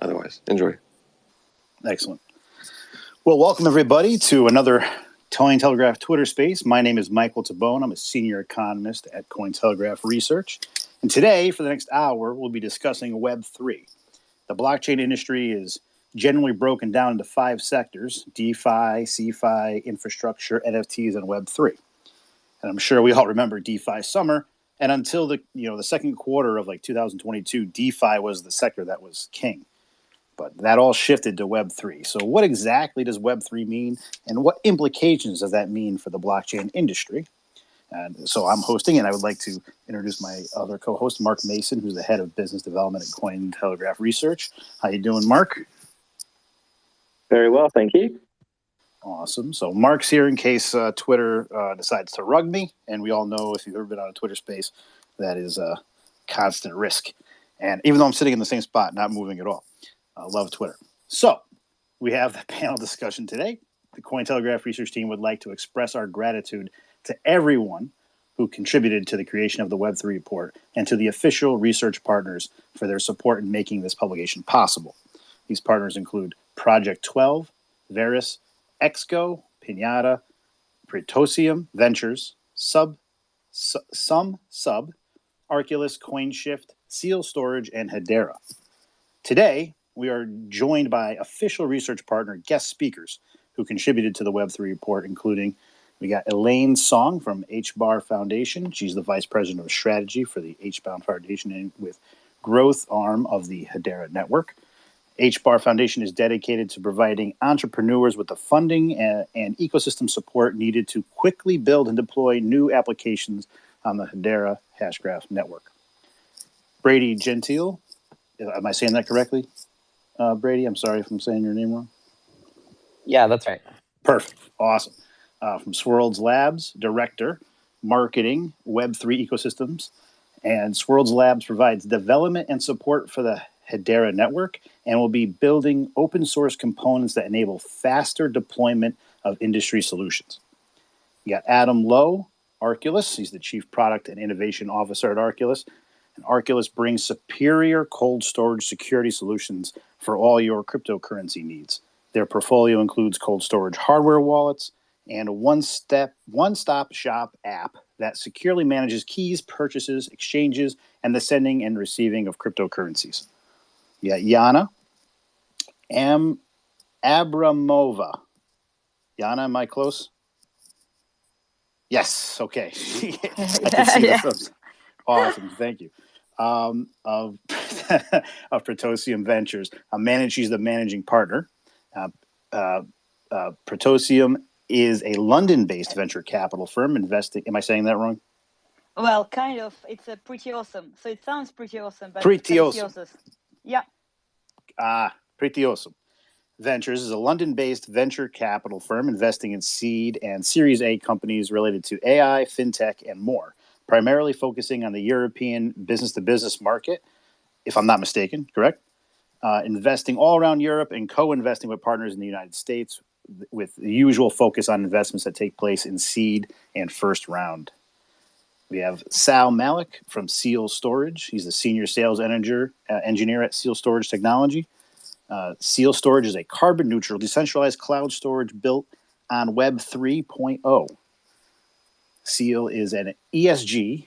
otherwise. Enjoy. Excellent. Well, welcome everybody to another Cointelegraph Twitter space. My name is Michael Tabone. I'm a senior economist at Cointelegraph Research. And today, for the next hour, we'll be discussing Web3. The blockchain industry is generally broken down into five sectors DeFi, CeFi, infrastructure, NFTs, and Web3. And I'm sure we all remember DeFi summer. And until the you know the second quarter of like 2022, DeFi was the sector that was king. But that all shifted to Web3. So, what exactly does Web3 mean, and what implications does that mean for the blockchain industry? And so, I'm hosting, and I would like to introduce my other co-host, Mark Mason, who's the head of business development at Cointelegraph Research. How you doing, Mark? Very well, thank you. Awesome. So Mark's here in case uh, Twitter uh, decides to rug me, and we all know if you've ever been on a Twitter space, that is a constant risk. And even though I'm sitting in the same spot, not moving at all, Love Twitter. So we have the panel discussion today. The Cointelegraph research team would like to express our gratitude to everyone who contributed to the creation of the Web3 report and to the official research partners for their support in making this publication possible. These partners include Project 12, Verus, Exco, Pinata, Protosium Ventures, Sub, Su- Some Sub, Arculus, CoinShift, Seal Storage, and Hedera. Today, we are joined by official research partner guest speakers who contributed to the Web3 report, including we got Elaine Song from HBAR Foundation. She's the vice president of strategy for the HBAR Foundation and with growth arm of the Hedera network. HBAR Foundation is dedicated to providing entrepreneurs with the funding and, and, ecosystem support needed to quickly build and deploy new applications on the Hedera Hashgraph network. Brady Gentile, am I saying that correctly? Uh, Brady, I'm sorry if I'm saying your name wrong. Yeah, that's right. Perfect. Awesome. Uh, from Swirlds Labs, Director, Marketing, Web3 Ecosystems. And Swirlds Labs provides development and support for the Hedera network and will be building open source components that enable faster deployment of industry solutions. You got Adam Lowe, Arculus. He's the Chief Product and Innovation Officer at Arculus. And Arculus brings superior cold storage security solutions for all your cryptocurrency needs. Their portfolio includes cold storage hardware wallets and a one-step, one-stop shop app that securely manages keys, purchases, exchanges, and the sending and receiving of cryptocurrencies. Yeah, Yana Am Abramova. Yana, am I close? Yes. Okay. I can see yeah. Awesome. Thank you. Um, of of Protosium Ventures. Uh, manage, she's the managing partner. Uh, uh, uh, Protosium is a London-based venture capital firm investing. Am I saying that wrong? Well, kind of. It's a pretty awesome. So it sounds pretty awesome, but pretty awesome. Yeah. Ah, pretty awesome. Ventures is a London based venture capital firm investing in seed and Series A companies related to AI, fintech, and more, primarily focusing on the European business to business market, if I'm not mistaken, correct? Uh, investing all around Europe and co investing with partners in the United States with the usual focus on investments that take place in seed and first round. We have Sal Malik from Seal Storage. He's the senior sales engineer, uh, engineer at Seal Storage Technology. Uh, Seal Storage is a carbon neutral, decentralized cloud storage built on Web 3.0. Seal is an ESG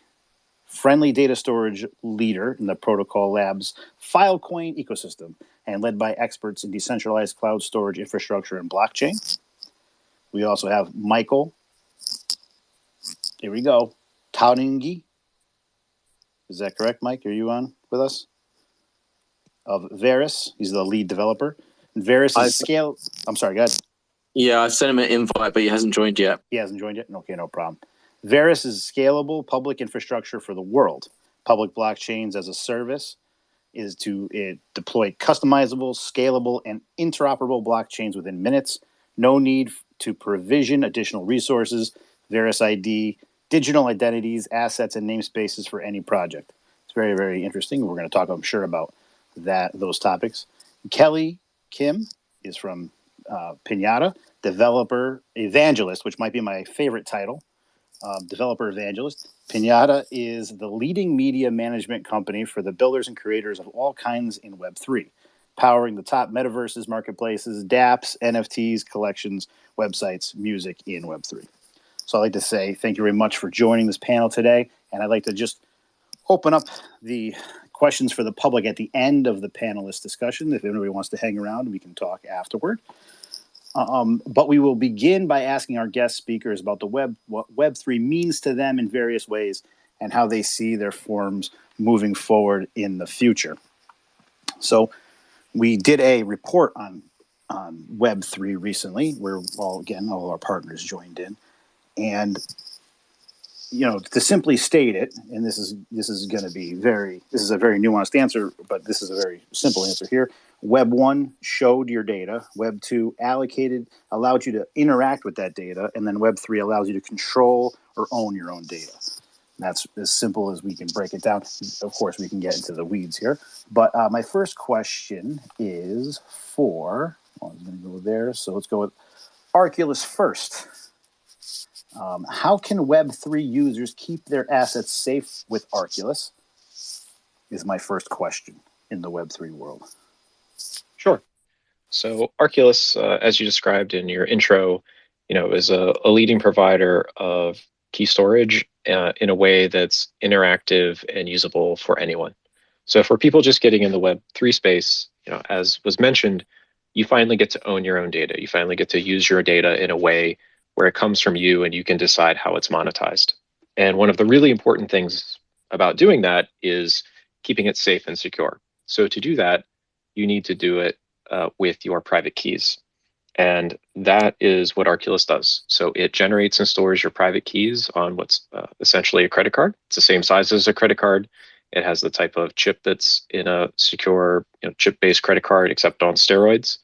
friendly data storage leader in the Protocol Labs Filecoin ecosystem and led by experts in decentralized cloud storage infrastructure and blockchain. We also have Michael. Here we go. Toutonghi. Is that correct, Mike? Are you on with us? Of Verus. He's the lead developer. And Verus is scale. I'm sorry, go ahead. Yeah, I sent him an invite, but he hasn't joined yet. He hasn't joined yet? Okay, no problem. Verus is scalable public infrastructure for the world. Public blockchains as a service is to it, deploy customizable, scalable, and interoperable blockchains within minutes. No need to provision additional resources. Verus ID digital identities, assets, and namespaces for any project. It's very, very interesting. We're going to talk, I'm sure, about that those topics. Kelly Kim is from uh, Pinata, developer evangelist, which might be my favorite title. Um, developer evangelist. Pinata is the leading media management company for the builders and creators of all kinds in Web3. powering the top metaverses, marketplaces, dApps, NFTs, collections, websites, music in Web3. So I'd like to say thank you very much for joining this panel today. And I'd like to just open up the questions for the public at the end of the panelist discussion. If anybody wants to hang around, we can talk afterward. Um, but we will begin by asking our guest speakers about the web, what Web3 means to them in various ways, and how they see their forms moving forward in the future. So, we did a report on on Web3 recently, where all again all our partners joined in, and you know to simply state it, and this is this is going to be very this is a very nuanced answer, but this is a very simple answer here. Web one showed your data. Web two allocated, allowed you to interact with that data, and then Web three allows you to control or own your own data. That's as simple as we can break it down. Of course, we can get into the weeds here. But uh, my first question is for, well, I'm going to go there. So let's go with Arculus first. Um, how can Web3 users keep their assets safe with Arculus? Is my first question in the Web3 world. Sure. So Arculus, uh, as you described in your intro, you know, is a, a leading provider of key storage uh, in a way that's interactive and usable for anyone. So for people just getting in the Web3 space, you know, as was mentioned, you finally get to own your own data. You finally get to use your data in a way where it comes from you and you can decide how it's monetized. And one of the really important things about doing that is keeping it safe and secure. So to do that, you need to do it uh, with your private keys. And that is what Arculus does. So it generates and stores your private keys on what's uh, essentially a credit card. It's the same size as a credit card. It has the type of chip that's in a secure you know, chip-based credit card, except on steroids.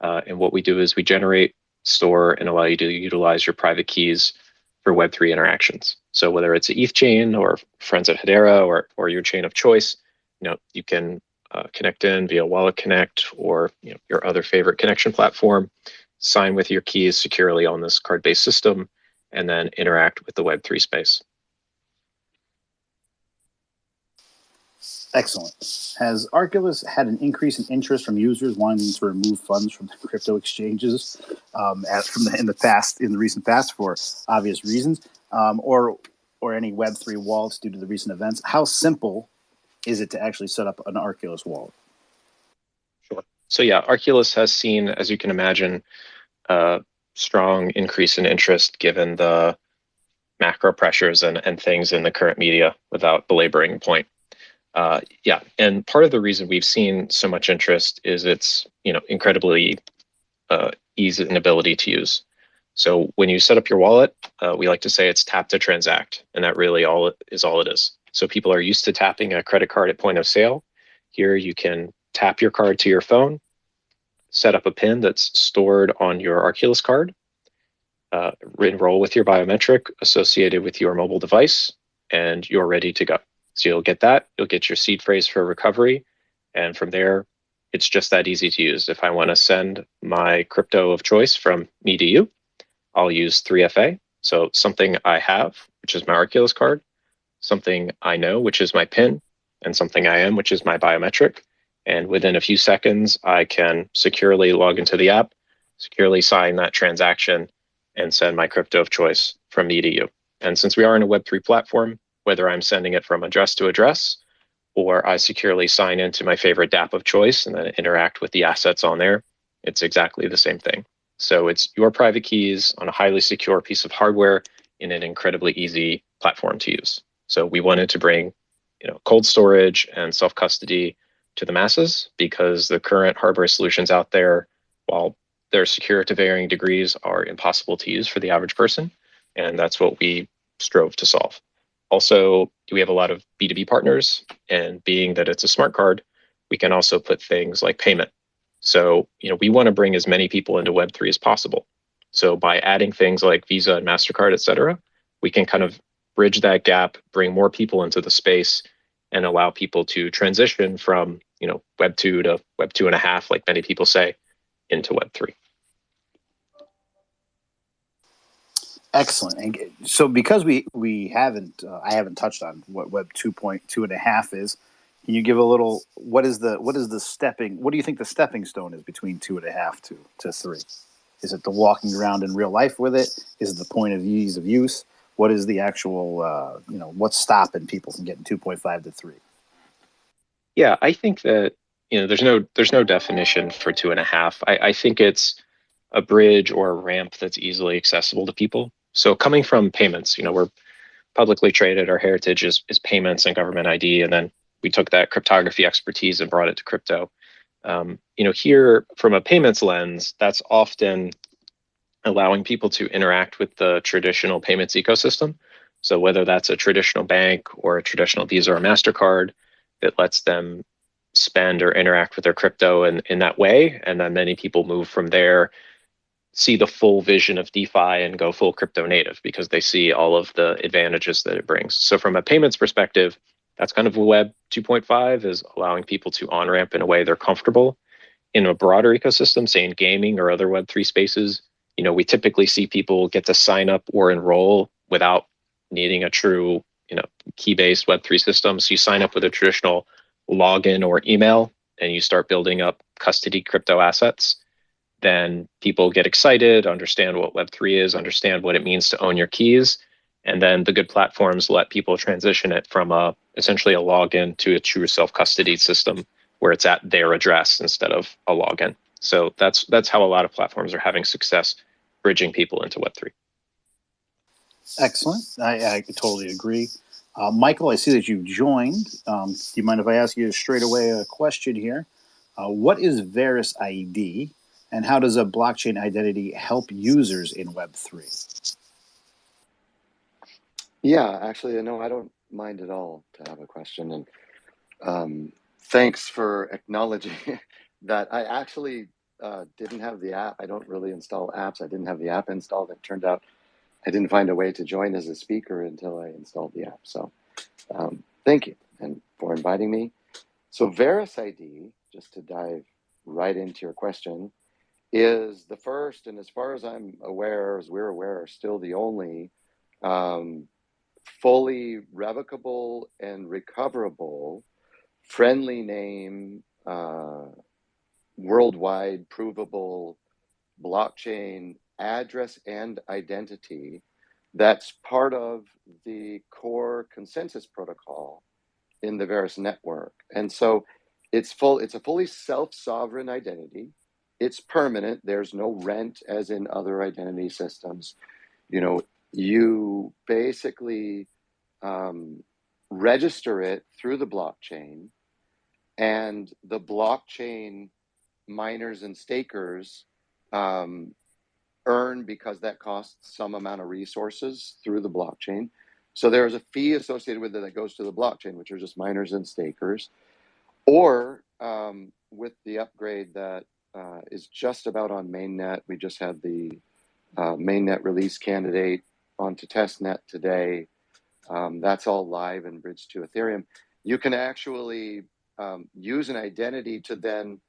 Uh, and what we do is we generate, store, and allow you to utilize your private keys for Web3 interactions. So whether it's an ETH chain or Friends at Hedera or, or your chain of choice, you know, you can uh, connect in via Wallet Connect or you know, your other favorite connection platform, sign with your keys securely on this card-based system, and then interact with the Web3 space. Excellent. Has Arculus had an increase in interest from users wanting to remove funds from the crypto exchanges um, as from the, in the past, in the recent past, for obvious reasons, um, or or any Web three wallets due to the recent events? How simple is it to actually set up an Arculus wallet? Sure. So yeah, Arculus has seen, as you can imagine, a strong increase in interest given the macro pressures and, and things in the current media without belaboring the point. Uh, yeah, and part of the reason we've seen so much interest is its you know incredibly uh, and ability to use. So when you set up your wallet, uh, we like to say it's tap to transact, and that really all is all it is. So people are used to tapping a credit card at point of sale. Here you can tap your card to your phone, set up a PIN that's stored on your Arculus card, uh, enroll with your biometric associated with your mobile device, and you're ready to go. So you'll get that, you'll get your seed phrase for recovery, and from there, it's just that easy to use. If I want to send my crypto of choice from me to you, I'll use 3FA. So something I have, which is my Arculus card, something I know, which is my PIN, and something I am, which is my biometric. And within a few seconds, I can securely log into the app, securely sign that transaction, and send my crypto of choice from me to you. And since we are in a Web3 platform, whether I'm sending it from address to address, or I securely sign into my favorite dApp of choice and then interact with the assets on there, it's exactly the same thing. So it's your private keys on a highly secure piece of hardware in an incredibly easy platform to use. So we wanted to bring, you know, cold storage and self-custody to the masses because the current hardware solutions out there, while they're secure to varying degrees, are impossible to use for the average person. And that's what we strove to solve. Also, we have a lot of B2B partners, and being that it's a smart card, we can also put things like payment. So, you know, we want to bring as many people into Web3 as possible. So by adding things like Visa and MasterCard, et cetera, we can kind of bridge that gap, bring more people into the space, and allow people to transition from you know Web two to Web two and a half, like many people say, into Web three. Excellent. And so because we we haven't uh, I haven't touched on what Web two point two and a half is, Can you give a little? What is the what is the stepping? What do you think the stepping stone is between two and a half to to three? Is it the walking around in real life with it? Is it the point of ease of use? What is the actual? Uh, you know, what's stopping people from getting two point five to three? Yeah, I think that you know there's no there's no definition for two and a half. I, I think it's a bridge or a ramp that's easily accessible to people. So coming from payments, you know, we're publicly traded. Our heritage is is payments and government ID, and then we took that cryptography expertise and brought it to crypto. Um, you know, here from a payments lens, that's often allowing people to interact with the traditional payments ecosystem. So whether that's a traditional bank or a traditional Visa or Mastercard, that lets them spend or interact with their crypto in, in that way. And then many people move from there, see the full vision of DeFi and go full crypto native because they see all of the advantages that it brings. So from a payments perspective, that's kind of Web 2.5 is allowing people to on ramp in a way they're comfortable. In a broader ecosystem, say in gaming or other Web3 spaces, you know, we typically see people get to sign up or enroll without needing a true, you know, key-based Web3 system. So you sign up with a traditional login or email and you start building up custody crypto assets. Then people get excited, understand what Web3 is, understand what it means to own your keys. And then the good platforms let people transition it from a essentially a login to a true self-custody system where it's at their address instead of a login. So that's that's how a lot of platforms are having success bridging people into Web3. Excellent. I, I totally agree. Uh, Michael, I see that you've joined. Um, do you mind if I ask you straight away a question here? Uh, what is Verus ID and how does a blockchain identity help users in Web3? Yeah, actually, no, I don't mind at all to have a question. And um, thanks for acknowledging that I actually uh, didn't have the app. I don't really install apps. I didn't have the app installed. It turned out I didn't find a way to join as a speaker until I installed the app. So um, thank you and for inviting me. So Verus ID, just to dive right into your question, is the first, and as far as I'm aware, as we're aware, still the only um, fully revocable and recoverable friendly name uh, worldwide provable blockchain address and identity that's part of the core consensus protocol in the Verus network. And so it's full, it's a fully self-sovereign identity. It's permanent. There's no rent as in other identity systems. You know, you basically um, register it through the blockchain and the blockchain miners and stakers um, earn because that costs some amount of resources through the blockchain. So there's a fee associated with it that goes to the blockchain, which are just miners and stakers. Or um, with the upgrade that uh, is just about on mainnet, we just had the uh, mainnet release candidate onto testnet today. Um, that's all live and bridged to Ethereum. You can actually um, use an identity to then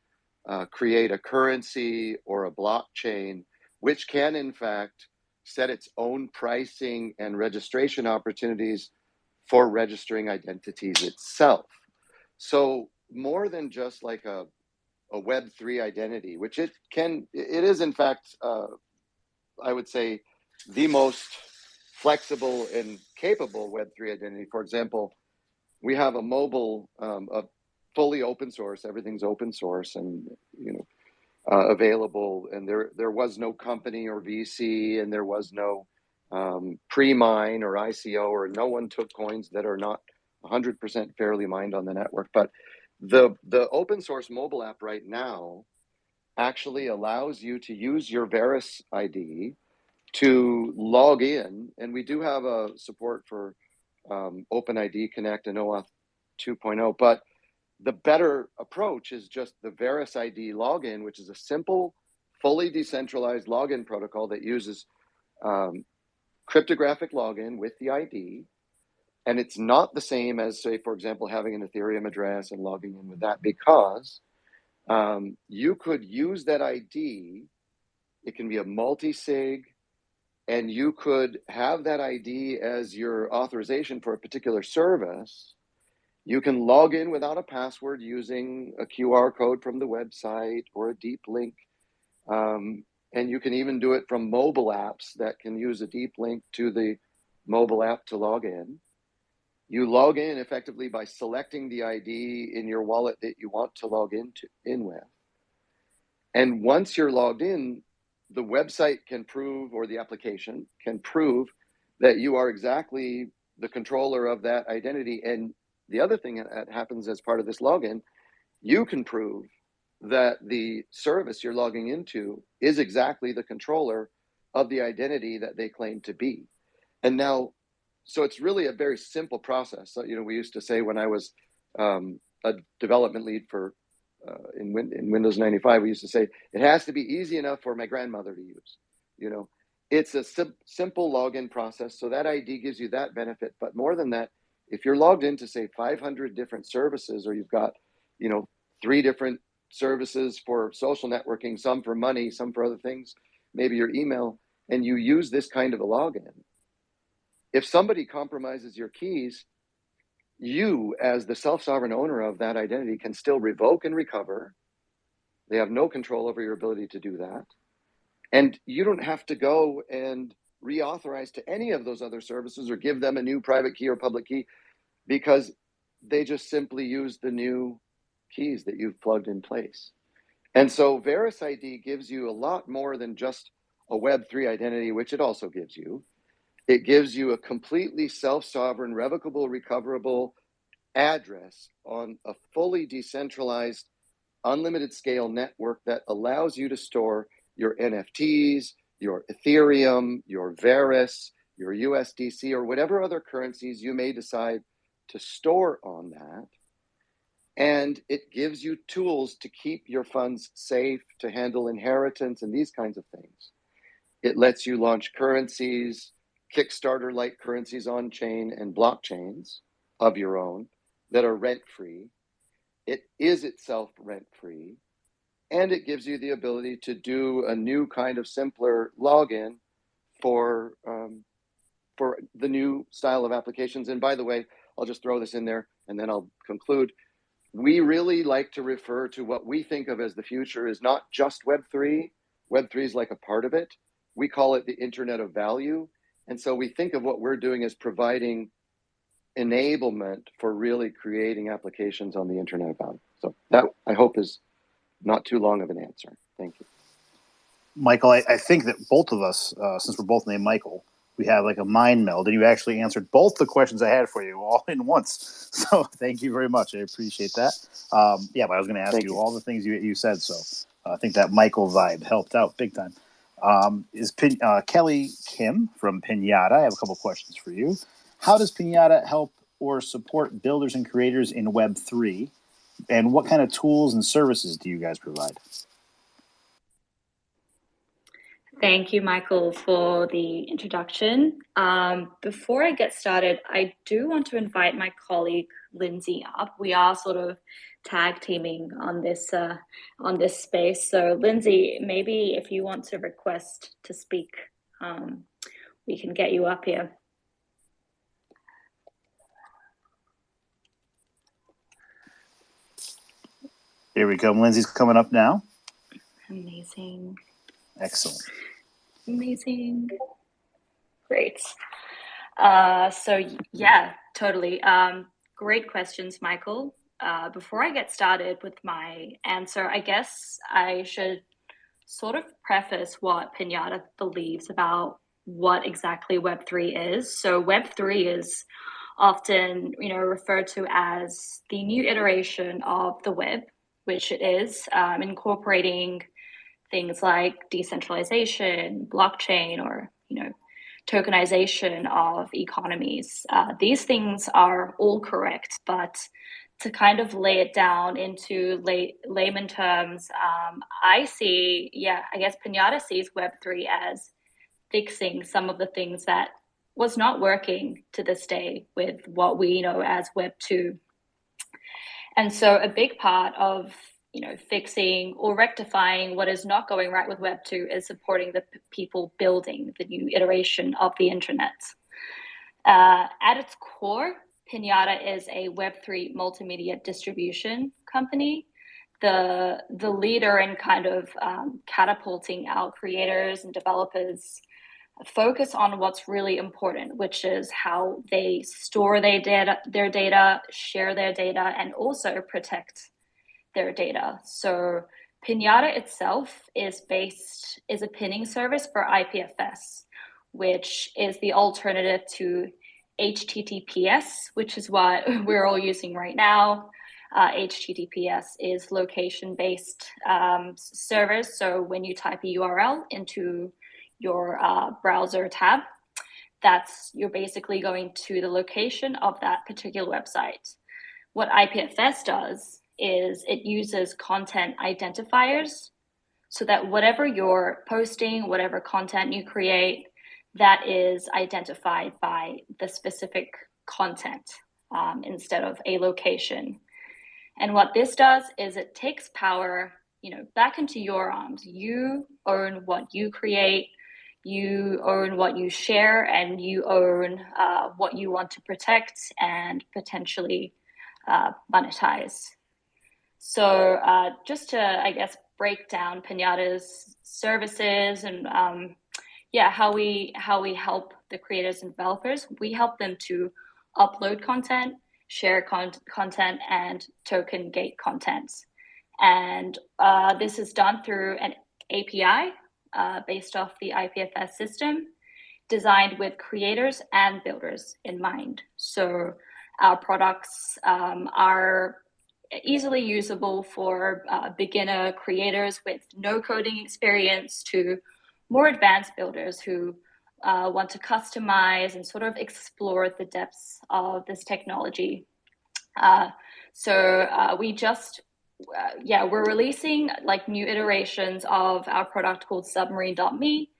uh, create a currency or a blockchain, which can in fact set its own pricing and registration opportunities for registering identities itself. So more than just like a, a Web3 identity, which it can, it is in fact, uh, I would say, the most flexible and capable Web3 identity. For example, we have a mobile, um, a fully open source. Everything's open source and you know uh, available. And there there was no company or VC, and there was no um, pre-mine or ICO, or no one took coins that are not 100% fairly mined on the network. But the the open source mobile app right now actually allows you to use your Verus ID to log in, and we do have a support for um, OpenID Connect and OAuth 2.0, but the better approach is just the Verus ID login, which is a simple, fully decentralized login protocol that uses um, cryptographic login with the ID. And it's not the same as, say, for example, having an Ethereum address and logging in with that because um, you could use that ID. It can be a multi sig, and you could have that ID as your authorization for a particular service You can log in without a password using a QR code from the website or a deep link. Um, and you can even do it from mobile apps that can use a deep link to the mobile app to log in. You log in effectively by selecting the ID in your wallet that you want to log into in with. And once you're logged in, the website can prove, or the application can prove that you are exactly the controller of that identity. And the other thing that happens as part of this login, you can prove that the service you're logging into is exactly the controller of the identity that they claim to be. And now, so it's really a very simple process. So, you know, we used to say when I was um, a development lead for uh, in, in Windows 95, we used to say it has to be easy enough for my grandmother to use. You know, it's a sim- simple login process. So that ID gives you that benefit. But more than that, if you're logged into say 500 different services, or you've got, you know, three different services for social networking, some for money, some for other things, maybe your email, and you use this kind of a login. If somebody compromises your keys, you, as the self sovereign owner of that identity, can still revoke and recover. They have no control over your ability to do that. And you don't have to go and reauthorize to any of those other services or give them a new private key or public key because they just simply use the new keys that you've plugged in place. And so Verus ID gives you a lot more than just a Web3 identity, which it also gives you. It gives you a completely self sovereign, revocable, recoverable address on a fully decentralized, unlimited scale network that allows you to store your NFTs, your Ethereum, your Verus, your USDC, or whatever other currencies you may decide to store on that. And it gives you tools to keep your funds safe, to handle inheritance and these kinds of things. It lets you launch currencies, Kickstarter like currencies on chain and blockchains of your own that are rent free. It is itself rent free. And it gives you the ability to do a new kind of simpler login for um, for the new style of applications. And by the way, I'll just throw this in there and then I'll conclude. We really like to refer to what we think of as the future is not just Web3. Web3 is like a part of it. We call it the Internet of Value. And so we think of what we're doing as providing enablement for really creating applications on the Internet Value. So that I hope is not too long of an answer. Thank you. Michael, I, I think that both of us, uh, since we're both named Michael, we have like a mind meld, and you actually answered both the questions I had for you all in once. So thank you very much. I appreciate that. Um, yeah, but I was going to ask you, you. all the things you, you said. So uh, I think that Michael vibe helped out big time. Um, is Pin, uh, Kelly Kim from Pinata? I have a couple questions for you. How does Pinata help or support builders and creators in Web three? And what kind of tools and services do you guys provide? Thank you, Michael, for the introduction. Um, before I get started, I do want to invite my colleague Lindsay up. We are sort of tag teaming on this uh, on this space. So, Lindsay, maybe if you want to request to speak, um, we can get you up here. Here we come. Lindsay's coming up now. Amazing. Excellent. Amazing. Great. Uh, so yeah, totally. Um, great questions, Michael. Uh, before I get started with my answer, I guess I should sort of preface what Pinata believes about what exactly Web3 is. So Web3 is often, you know, referred to as the new iteration of the web, which it is, um, incorporating things like decentralization, blockchain, or you know, tokenization of economies. Uh, these things are all correct, but to kind of lay it down into lay, layman terms, um, I see, yeah, I guess Pinata sees Web3 as fixing some of the things that was not working to this day with what we know as Web2. And so a big part of you know, fixing or rectifying what is not going right with Web 2 is supporting the people building the new iteration of the internet. Uh, at its core, Pinata is a Web3 multimedia distribution company. The, the leader in kind of um, catapulting our creators and developers focus on what's really important, which is how they store their data, their data, share their data, and also protect their data. So Pinata itself is based is a pinning service for IPFS, which is the alternative to HTTPS, which is what we're all using right now. Uh, HTTPS is location-based um, service. So when you type a URL into your uh, browser tab, that's you're basically going to the location of that particular website. What IPFS does is it uses content identifiers so that whatever you're posting, whatever content you create, that is identified by the specific content um, instead of a location. And what this does is it takes power, you know, back into your arms. You own what you create, you own what you share, and you own uh, what you want to protect and potentially uh, monetize. So uh, just to, I guess, break down Pinata's services and um, yeah, how we how we help the creators and developers. We help them to upload content, share con content, and token gate content. And uh, this is done through an API uh, based off the IPFS system, designed with creators and builders in mind. So our products um, are easily usable for uh, beginner creators with no coding experience to more advanced builders who uh, want to customize and sort of explore the depths of this technology. Uh, so uh, we just, uh, yeah, we're releasing like new iterations of our product called submarine.me,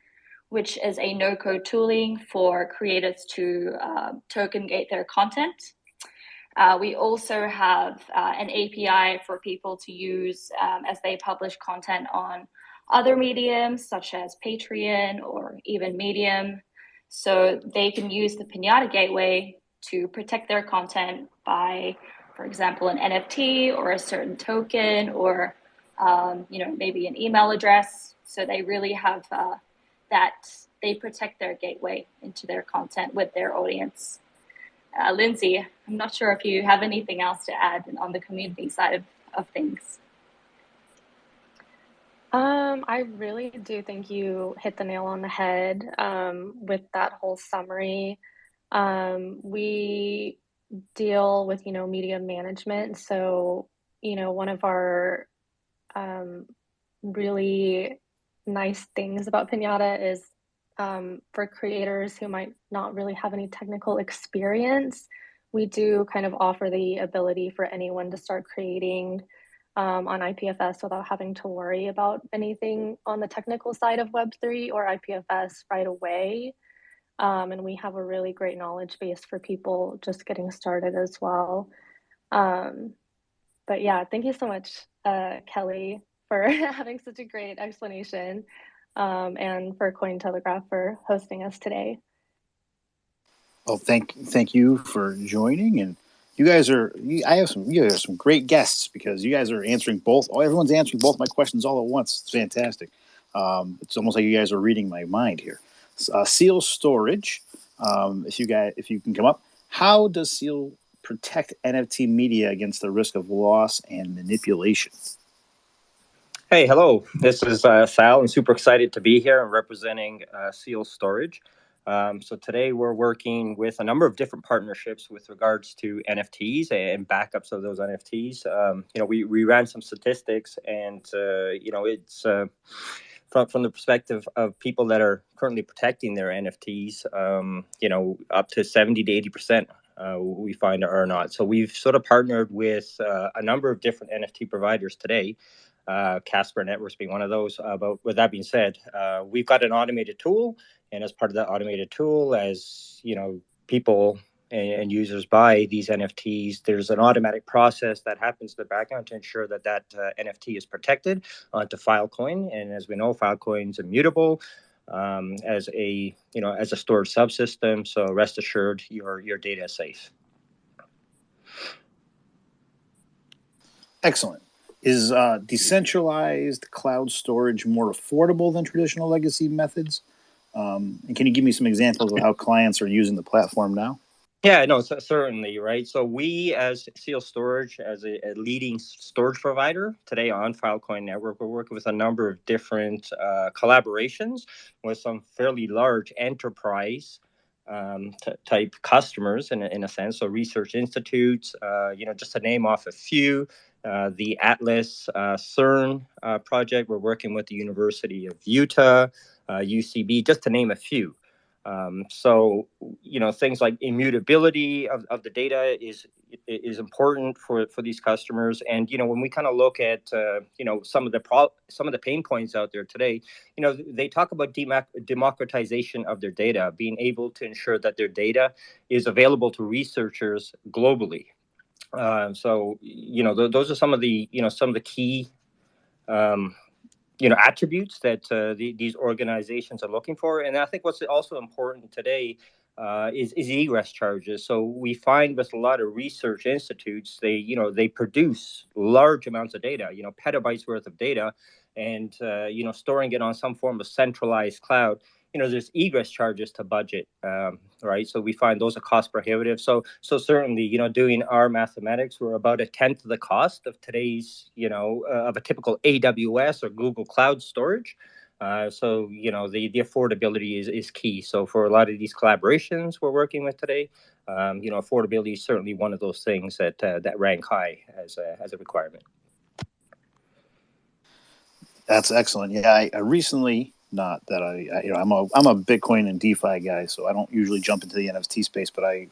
which is a no-code tooling for creators to uh, token gate their content. Uh, we also have an API for people to use um, as they publish content on other mediums such as Patreon or even Medium. So they can use the Pinata Gateway to protect their content by, for example, an NFT or a certain token or, um, you know, maybe an email address. So they really have uh, that, they protect their gateway into their content with their audience. Uh, Lindsay, I'm not sure if you have anything else to add on the community side of, of things. Um, I really do think you hit the nail on the head um, with that whole summary. Um, we deal with, you know, media management. So, you know, one of our um, really nice things about Pinata is um, for creators who might not really have any technical experience, we do kind of offer the ability for anyone to start creating um, on IPFS without having to worry about anything on the technical side of Web3 or IPFS right away. Um, and we have a really great knowledge base for people just getting started as well. Um, but yeah, thank you so much, uh, Kelly, for having such a great explanation um, and for Cointelegraph for hosting us today. Well, thank thank you for joining and you guys are i have some you are some great guests because you guys are answering both oh, everyone's answering both my questions all at once. It's fantastic. Um, it's almost like you guys are reading my mind here. Uh, seal storage um, if you guys if you can come up. How does seal protect nft media against the risk of loss and manipulation hey hello this is uh, sal i'm super excited to be here and representing uh, seal storage um, so today we're working with a number of different partnerships with regards to NFTs and backups of those NFTs. Um, you know, we, we ran some statistics and, uh, you know, it's uh, from, from the perspective of people that are currently protecting their NFTs, um, you know, up to 70 to 80%. Uh, we find are not. So we've sort of partnered with uh, a number of different NFT providers today uh, Casper Networks being one of those. Uh, but with that being said, uh, we've got an automated tool, and as part of that automated tool, as you know, people and, users buy these NFTs, there's an automatic process that happens in the background to ensure that that uh, NFT is protected onto Filecoin. And as we know, Filecoin is immutable um, as a you know as a storage subsystem. So rest assured, your your data is safe. Excellent. Is uh, decentralized cloud storage more affordable than traditional legacy methods? Um, and can you give me some examples of how clients are using the platform now? Yeah, no, certainly, right? So we, as Seal Storage, as a, a leading storage provider today on Filecoin Network, we're working with a number of different uh, collaborations with some fairly large enterprise um, type customers, in a, in a sense. So research institutes, uh, you know, just to name off a few. Uh, the Atlas uh, CERN uh, project, we're working with the University of Utah, UCB, just to name a few. Um, so you know things like immutability of, of the data is is important for, for these customers. And you know when we kind of look at uh, you know some of the pro- some of the pain points out there today you know they talk about democ- democratization of their data being able to ensure that their data is available to researchers globally uh, so you know th- those are some of the you know some of the key um, you know attributes that uh, the, these organizations are looking for. And i think what's also important today uh, is, is egress charges. So we find with a lot of research institutes they you know they produce large amounts of data you know petabytes worth of data and uh, you know storing it on some form of centralized cloud you know there's egress charges to budget um, right? So we find those are cost prohibitive. So so certainly you know doing our mathematics we're about a tenth of the cost of today's you know uh, of a typical aws or google cloud storage. Uh, so you know the the affordability is, is key. So for a lot of these collaborations we're working with today um, you know affordability is certainly one of those things that uh, that rank high as a, as a requirement. That's excellent. Yeah, I, I recently not that I, I, you know I'm a I'm a Bitcoin and DeFi guy, so I don't usually jump into the NFT space, but I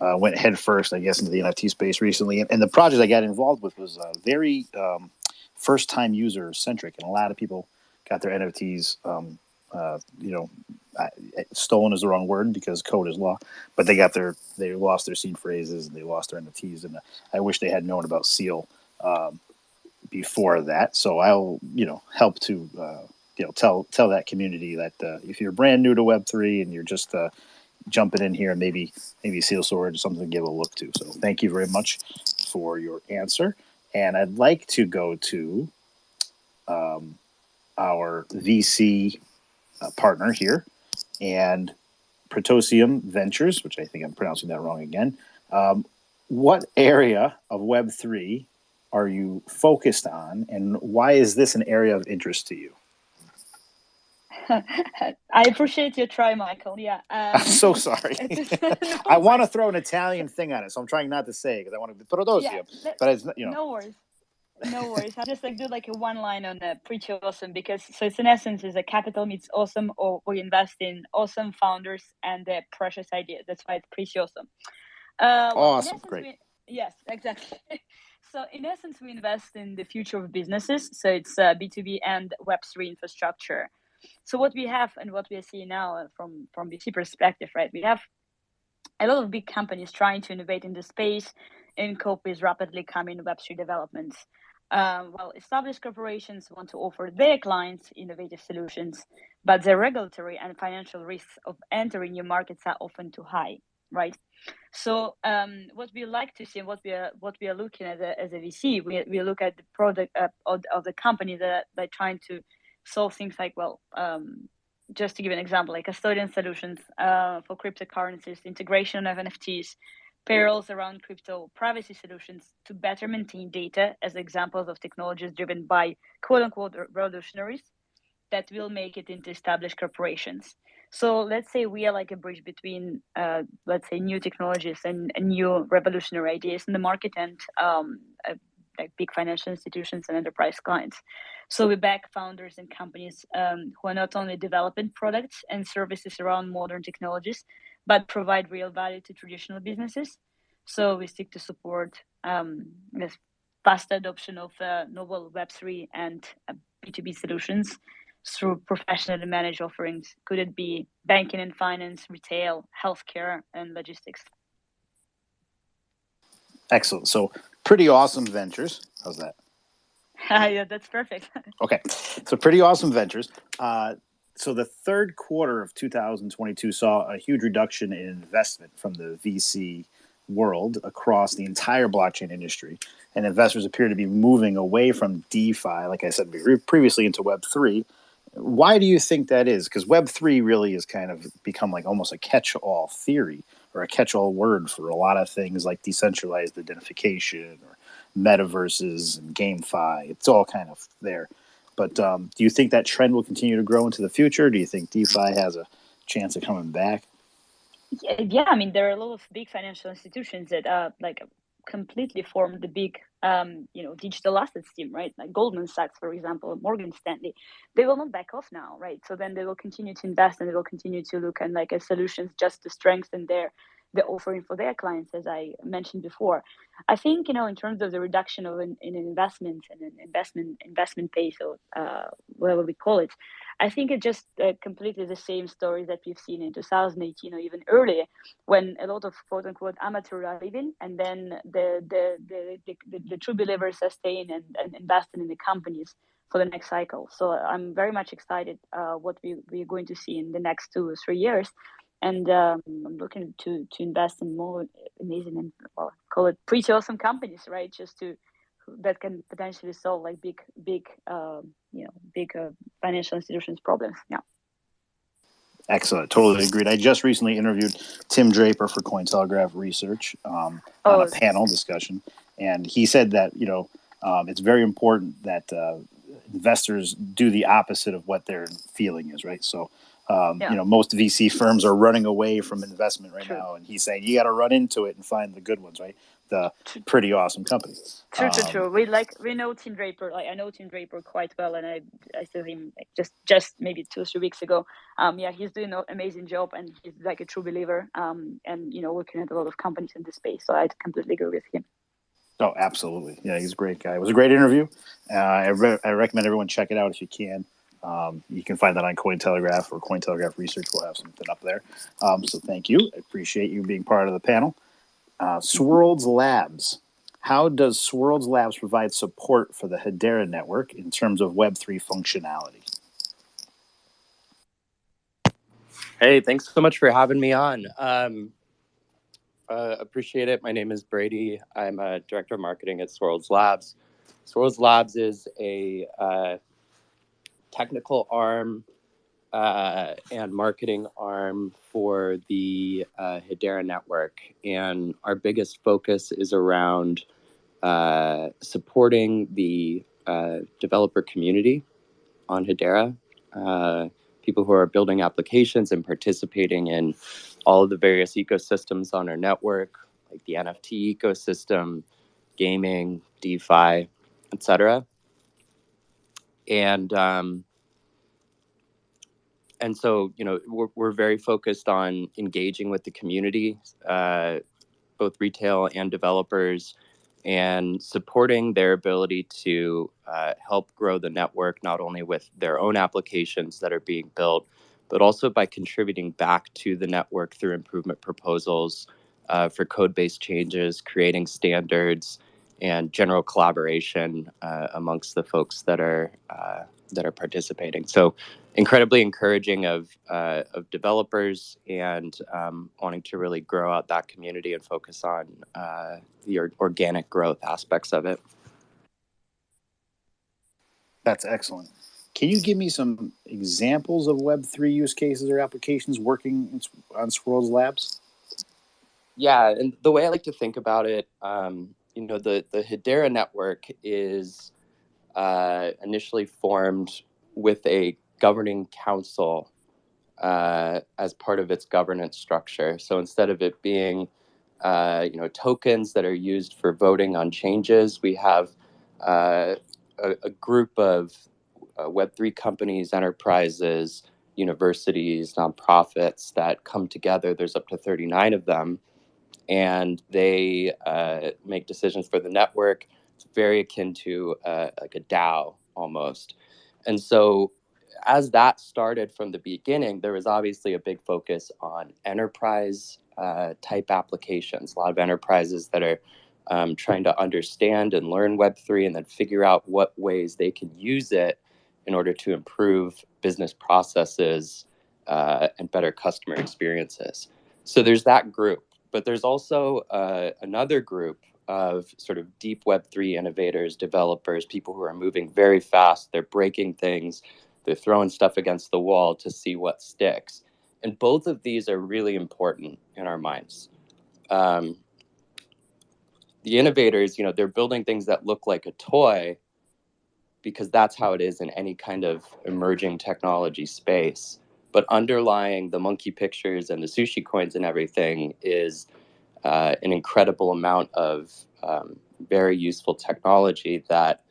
uh, went head first, I guess, into the NFT space recently, and, and the project I got involved with was uh, very um, first time user centric, and a lot of people got their NFTs. Um, uh, you know, I, stolen is the wrong word because code is law, but they got their they lost their seed phrases and they lost their NFTs, and I wish they had known about Seal um, before that. So I'll you know help to uh, you know tell tell that community that uh, if you're brand new to Web three and you're just uh, jumping in here, maybe maybe Seal Storage is something to give a look to. So thank you very much for your answer, and I'd like to go to um, our VC uh, partner here and Protosium Ventures, which I think I'm pronouncing that wrong again. Um, what area of Web three are you focused on, and why is this an area of interest to you? I appreciate your try, Michael. Yeah. Um, I'm so sorry. no I want to throw an Italian thing on it, so I'm trying not to say because I want to Protosium, yeah, but it's you know. no worries. No worries. I'll just like do like a one line on the pretty awesome because so it's in essence is a capital meets awesome or we invest in awesome founders and their precious ideas. That's why it's pretty awesome. Uh, well, Awesome, essence, great. we- yes, exactly. so in essence, we invest in the future of businesses. So it's uh, B2B and Web3 infrastructure. So what we have and what we are seeing now uh, from from VC perspective, right? We have a lot of big companies trying to innovate in the space and cope with rapidly coming Web3 developments. Um, well, established corporations want to offer their clients innovative solutions, but the regulatory and financial risks of entering new markets are often too high, right? So, um, what we like to see, and what we are what we are looking at a, as a VC, we, we look at the product uh, of, of the company that they're trying to solve things like, well, um, just to give an example, like custodian solutions uh, for cryptocurrencies, integration of NFTs, payrolls around crypto, privacy solutions to better maintain data as examples of technologies driven by quote unquote revolutionaries that will make it into established corporations. So let's say we are like a bridge between, uh, let's say, new technologies and, and new revolutionary ideas in the market and um, like big financial institutions and enterprise clients. So we back founders and companies um, who are not only developing products and services around modern technologies, but provide real value to traditional businesses. So we seek to support um, this adoption of uh, novel Web3 and uh, B2B solutions through professionally managed offerings. Could it be banking and finance, retail, healthcare, and logistics? Excellent. So pretty awesome ventures. How's that? yeah, that's perfect. Okay, so pretty awesome ventures. Uh, so the third quarter of 2022 saw a huge reduction in investment from the VC world across the entire blockchain industry, and investors appear to be moving away from DeFi, like I said previously, into Web three. Why do you think that is? Because Web three really has kind of become like almost a catch-all theory or a catch-all word for a lot of things like decentralized identification or metaverses and GameFi. It's all kind of there. But um, do you think that trend will continue to grow into the future? Do you think DeFi has a chance of coming back? Yeah, I mean, there are a lot of big financial institutions that uh, like completely formed the big, um, you know, digital assets team, right? Like Goldman Sachs, for example, Morgan Stanley. They will not back off now, right? So then they will continue to invest and they will continue to look and like a solutions just to strengthen their the offering for their clients, as I mentioned before. I think you know in terms of the reduction of an, in an investment and an investment investment pace or uh, whatever we call it, I think it's just uh, completely the same story that we've seen in 2018 or even earlier, when a lot of quote unquote amateurs are leaving, and then the the the, the, the, the true believers are staying and, and investing in the companies for the next cycle. So I'm very much excited uh, what we we're going to see in the next two or three years and um, I'm looking to to invest in more amazing and well, call it pretty awesome companies, right? Just to that can potentially solve like big, big, uh, you know, big uh, financial institutions problems. Yeah. Excellent. Totally agreed. I just recently interviewed Tim Draper for Cointelegraph Research um, oh, on a panel discussion, and he said that you know um, it's very important that uh, investors do the opposite of what their feeling is, right? So um, Yeah. You know, most VC firms are running away from investment right True. now, and he's saying you got to run into it and find the good ones, right? The pretty awesome companies. True, true, Um, true. We like we know Tim Draper. Like I know Tim Draper quite well, and I I saw him like, just just maybe two or three weeks ago. Um, yeah, he's doing an amazing job, and he's like a true believer. Um, and you know, looking at a lot of companies in this space. So I completely agree with him. Oh, absolutely. Yeah, he's a great guy. It was a great interview. Uh, I, re- I recommend everyone check it out if you can. Um, you can find that on Cointelegraph or Cointelegraph Research. We'll have something up there. Um, so thank you. I appreciate you being part of the panel. Uh, Labs. How does Swirlds Labs provide support for the Hedera network in terms of Web3 functionality? Hey, thanks so much for having me on. Um, uh, appreciate it. My name is Brady. I'm a director of marketing at Swirlds Labs. Swirlds Labs is a uh, technical arm uh, and marketing arm for the uh, Hedera network. And our biggest focus is around uh, supporting the uh, developer community on Hedera, uh, people who are building applications and participating in all of the various ecosystems on our network, like the NFT ecosystem, gaming, DeFi, etc. And um, and so you know we're, we're very focused on engaging with the community, uh, both retail and developers, and supporting their ability to uh, help grow the network not only with their own applications that are being built, but also by contributing back to the network through improvement proposals uh, for code-based changes, creating standards, and general collaboration uh, amongst the folks that are uh, that are participating. So, incredibly encouraging of uh, of developers and um, wanting to really grow out that community and focus on uh, the or- organic growth aspects of it. That's excellent. Can you give me some examples of Web3 use cases or applications working on Swirlds Labs? Yeah, and the way I like to think about it, um, you know, the the Hedera network is uh, initially formed with a governing council uh, as part of its governance structure. So instead of it being, uh, you know, tokens that are used for voting on changes, we have uh, a, a, group of uh, Web3 companies, enterprises, universities, nonprofits that come together. There's up to 39 of them and they uh, make decisions for the network. It's very akin to uh, like a DAO almost. And so, as that started from the beginning, there was obviously a big focus on enterprise uh, type applications. A lot of enterprises that are um, trying to understand and learn Web3 and then figure out what ways they can use it in order to improve business processes uh, and better customer experiences. So, there's that group but there's also uh, another group of sort of deep Web3 innovators, developers, people who are moving very fast. They're breaking things, they're throwing stuff against the wall to see what sticks. And both of these are really important in our minds. Um, the innovators, you know, they're building things that look like a toy because that's how it is in any kind of emerging technology space. But underlying the monkey pictures and the sushi coins and everything is uh, an incredible amount of um, very useful technology that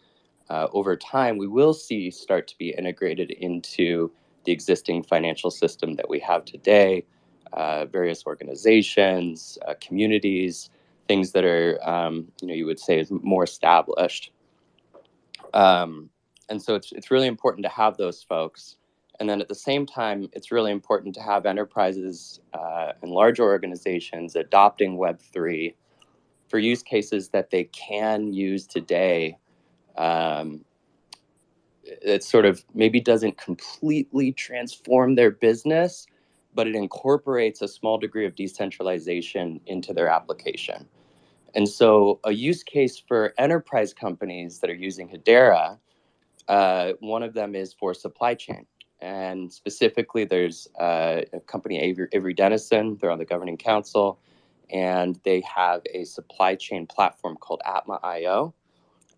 uh, over time we will see start to be integrated into the existing financial system that we have today, uh, various organizations, uh, communities, things that are, um, you know, you would say is more established. Um, and so it's, it's really important to have those folks. And then at the same time, it's really important to have enterprises uh, and larger organizations adopting Web3 for use cases that they can use today. Um, it sort of maybe doesn't completely transform their business, but it incorporates a small degree of decentralization into their application. And so, a use case for enterprise companies that are using Hedera, uh, one of them is for supply chain. And specifically, there's uh, a company, Avery, Avery Dennison, they're on the governing council, and they have a supply chain platform called Atma.io.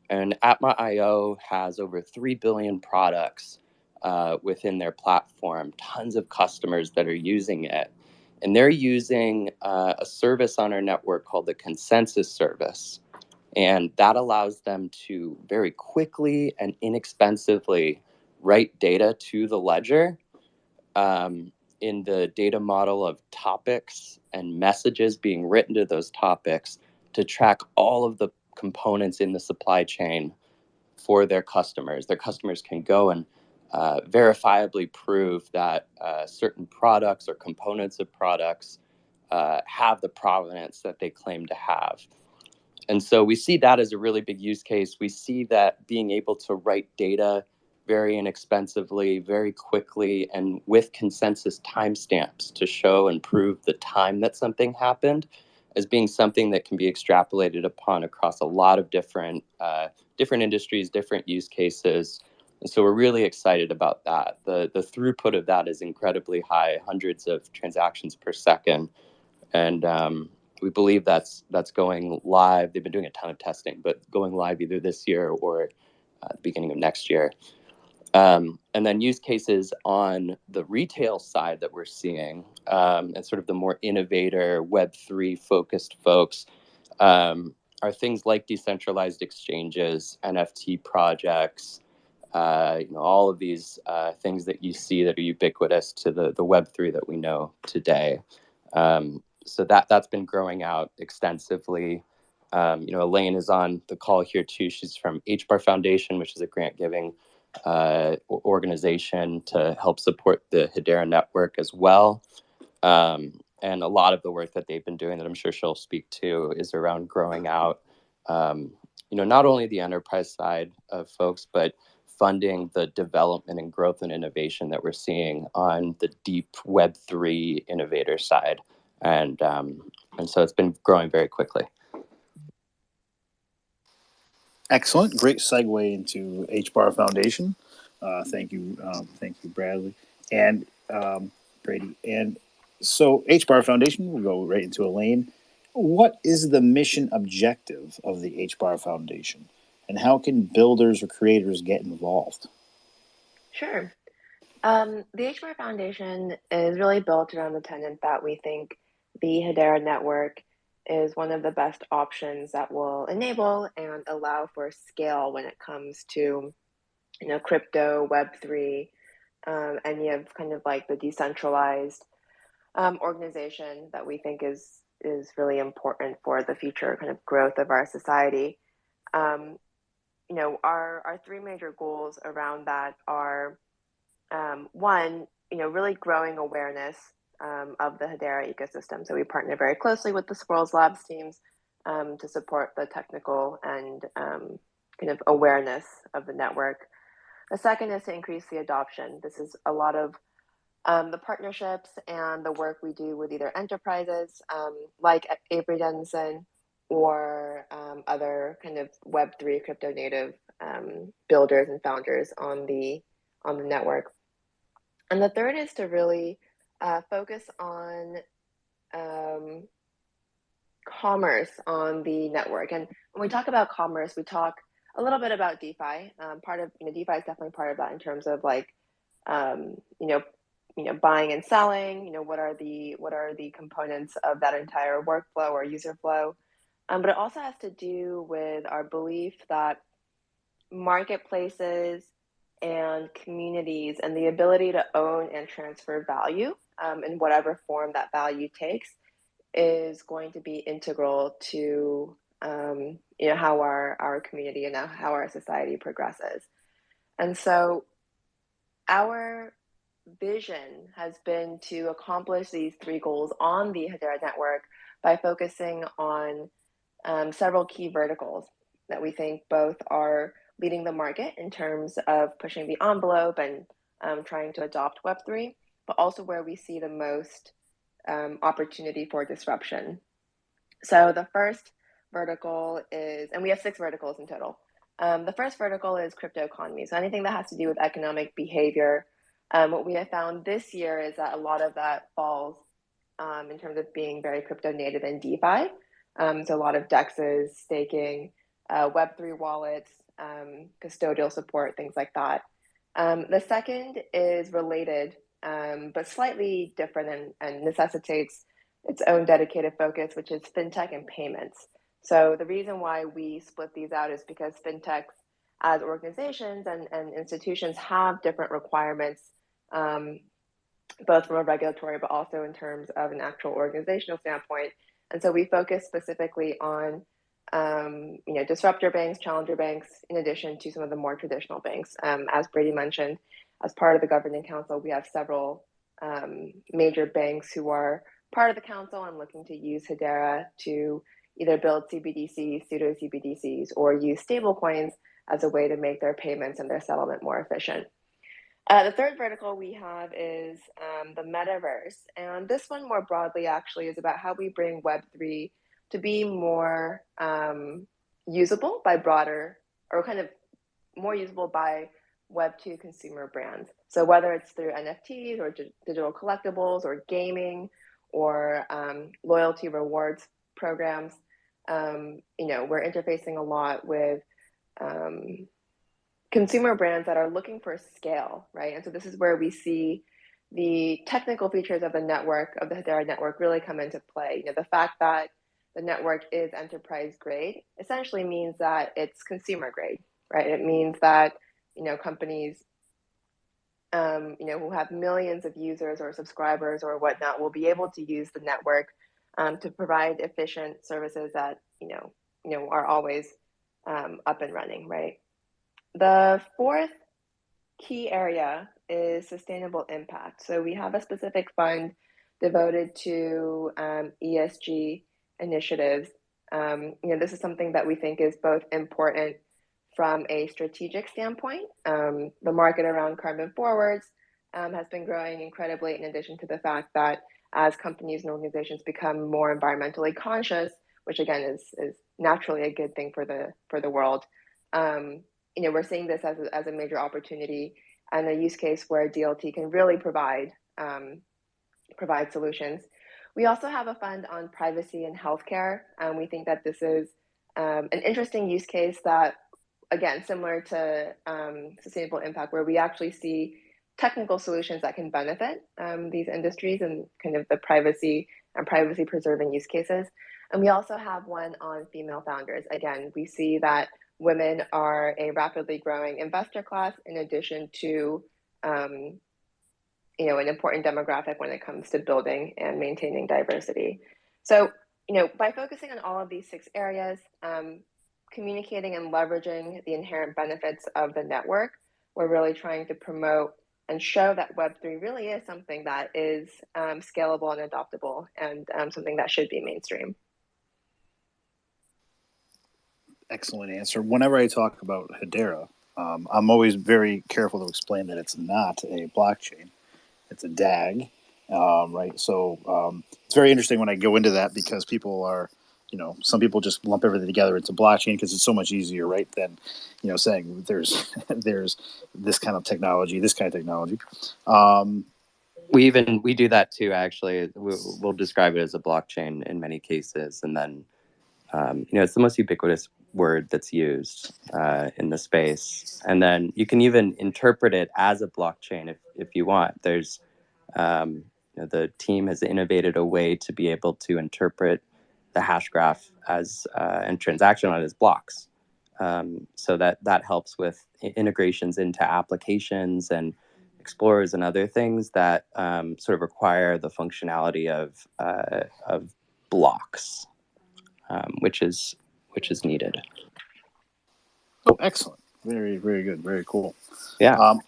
And Atma.io has over 3 billion products uh, within their platform, tons of customers that are using it. And they're using uh, a service on our network called the consensus service. And that allows them to very quickly and inexpensively write data to the ledger um, in the data model of topics and messages being written to those topics to track all of the components in the supply chain for their customers. Their customers can go and uh, verifiably prove that uh, certain products or components of products uh, have the provenance that they claim to have. And so we see that as a really big use case. We see that being able to write data very inexpensively, very quickly, and with consensus timestamps to show and prove the time that something happened as being something that can be extrapolated upon across a lot of different uh, different industries, different use cases, and so we're really excited about that. The, the throughput of that is incredibly high, hundreds of transactions per second. And um, we believe that's, that's going live. They've been doing a ton of testing, but going live either this year or uh, the beginning of next year. Um, and then use cases on the retail side that we're seeing um, and sort of the more innovator Web3 focused folks um, are things like decentralized exchanges, NFT projects, uh, you know, all of these uh, things that you see that are ubiquitous to the, the Web3 that we know today. Um, so that, that's been growing out extensively. Um, you know, Elaine is on the call here too. She's from HBAR Foundation, which is a grant giving uh, organization to help support the Hedera network as well. Um, and a lot of the work that they've been doing that I'm sure she'll speak to is around growing out, um, you know, not only the enterprise side of folks, but funding the development and growth and innovation that we're seeing on the deep Web3 innovator side. And, um, and so it's been growing very quickly. Excellent. Great segue into HBAR Foundation. Uh, thank you. Um, thank you, Bradley and um, Brady. And so HBAR Foundation, we'll go right into Elaine. What is the mission objective of the HBAR Foundation? and how can builders or creators get involved? Sure. Um, the HBAR Foundation is really built around the tenet that we think the Hedera network is one of the best options that will enable and allow for scale when it comes to, you know, crypto, Web three, um, any of kind of like the decentralized um, organization that we think is is really important for the future kind of growth of our society. Um, you know, our, our three major goals around that are um, one, you know, really growing awareness um, of the Hedera ecosystem. So we partner very closely with the Swirlds Labs teams um, to support the technical and um, kind of awareness of the network. The second is to increase the adoption. This is a lot of um, the partnerships and the work we do with either enterprises um, like Avery Dennison or um, other kind of Web3 crypto native builders and founders on the on the network. And the third is to really uh, focus on um, commerce on the network. And when we talk about commerce, we talk a little bit about DeFi. Um, part of you know DeFi is definitely part of that in terms of like um, you know you know buying and selling. You know what are the what are the components of that entire workflow or user flow. Um, but it also has to do with our belief that marketplaces and communities and the ability to own and transfer value um, in whatever form that value takes is going to be integral to um, you know how our our community and how our society progresses. And so our vision has been to accomplish these three goals on the Hedera network by focusing on um, several key verticals that we think both are leading the market in terms of pushing the envelope and um, trying to adopt Web3, but also where we see the most um, opportunity for disruption. So the first vertical is, and we have six verticals in total. Um, the first vertical is crypto economy. So anything that has to do with economic behavior. Um, what we have found this year is that a lot of that falls um, in terms of being very crypto native and DeFi. Um, so a lot of DEXs, staking, uh, Web3 wallets, um, custodial support, things like that. The second is related, um, but slightly different and, and, necessitates its own dedicated focus, which is fintech and payments. So the reason why we split these out is because fintechs as organizations and, and institutions have different requirements, um, both from a regulatory, but also in terms of an actual organizational standpoint. And so we focus specifically on um, you know, disruptor banks, challenger banks, in addition to some of the more traditional banks. Um, as Brady mentioned, as part of the governing council, we have several um, major banks who are part of the council and looking to use Hedera to either build CBDCs, pseudo CBDCs, or use stablecoins as a way to make their payments and their settlement more efficient. Uh, the third vertical we have is um, the metaverse. And this one, more broadly, actually, is about how we bring Web3 to be more um, usable by broader or kind of more usable by Web2 consumer brands. So whether it's through NFTs or digital collectibles or gaming or um, loyalty rewards programs, um, you know, we're interfacing a lot with um, consumer brands that are looking for scale, right? And so this is where we see the technical features of the network, of the Hedera network really come into play. You know, the fact that the network is enterprise grade essentially means that it's consumer grade, right? It means that you know companies, um, you know, who have millions of users or subscribers or whatnot will be able to use the network um, to provide efficient services that you know you know are always um, up and running, right? The fourth key area is sustainable impact. So we have a specific fund devoted to um, ESG initiatives. Um, you know, this is something that we think is both important from a strategic standpoint. Um, the market around carbon forwards um, has been growing incredibly, in addition to the fact that as companies and organizations become more environmentally conscious, which again is is naturally a good thing for the for the world. Um, you know, we're seeing this as a, as a major opportunity and a use case where DLT can really provide um, provide solutions. We also have a fund on privacy and healthcare. and we think that this is um, an interesting use case that, again, similar to um, sustainable impact, where we actually see technical solutions that can benefit um, these industries and kind of the privacy and privacy preserving use cases. And we also have one on female founders. Again, we see that women are a rapidly growing investor class in addition to um, you know, an important demographic when it comes to building and maintaining diversity. So, you know, by focusing on all of these six areas, um, communicating and leveraging the inherent benefits of the network, we're really trying to promote and show that Web3 really is something that is um, scalable and adoptable and um, something that should be mainstream. Excellent answer. Whenever I talk about Hedera, um, I'm always very careful to explain that it's not a blockchain it's a DAG, um, right? So um, it's very interesting when I go into that because people are, you know, some people just lump everything together into blockchain because it's so much easier, right? Than, you know, saying there's there's this kind of technology, this kind of technology. Um, We even we do that too. Actually, we, we'll describe it as a blockchain in many cases, and then um, you know it's the most ubiquitous word that's used uh, in the space. And then you can even interpret it as a blockchain if if you want. There's um, you know, the team has innovated a way to be able to interpret the hash graph as uh, and transaction on it as blocks. Um, so that that helps with integrations into applications and explorers and other things that um, sort of require the functionality of uh, of blocks, um, which is which is needed. oh, excellent. Very, very good. Very cool. Yeah. Um,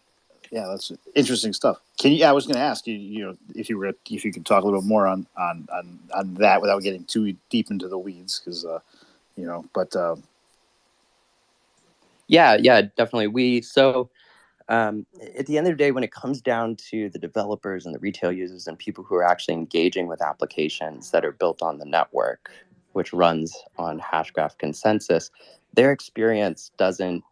yeah, that's interesting stuff. Can you? I was going to ask you, you know, if you were, if you could talk a little bit more on on on, on that without getting too deep into the weeds, because, uh, you know, but uh, Yeah, yeah, definitely. We so um, at the end of the day, when it comes down to the developers and the retail users and people who are actually engaging with applications that are built on the network, which runs on Hashgraph consensus, their experience doesn't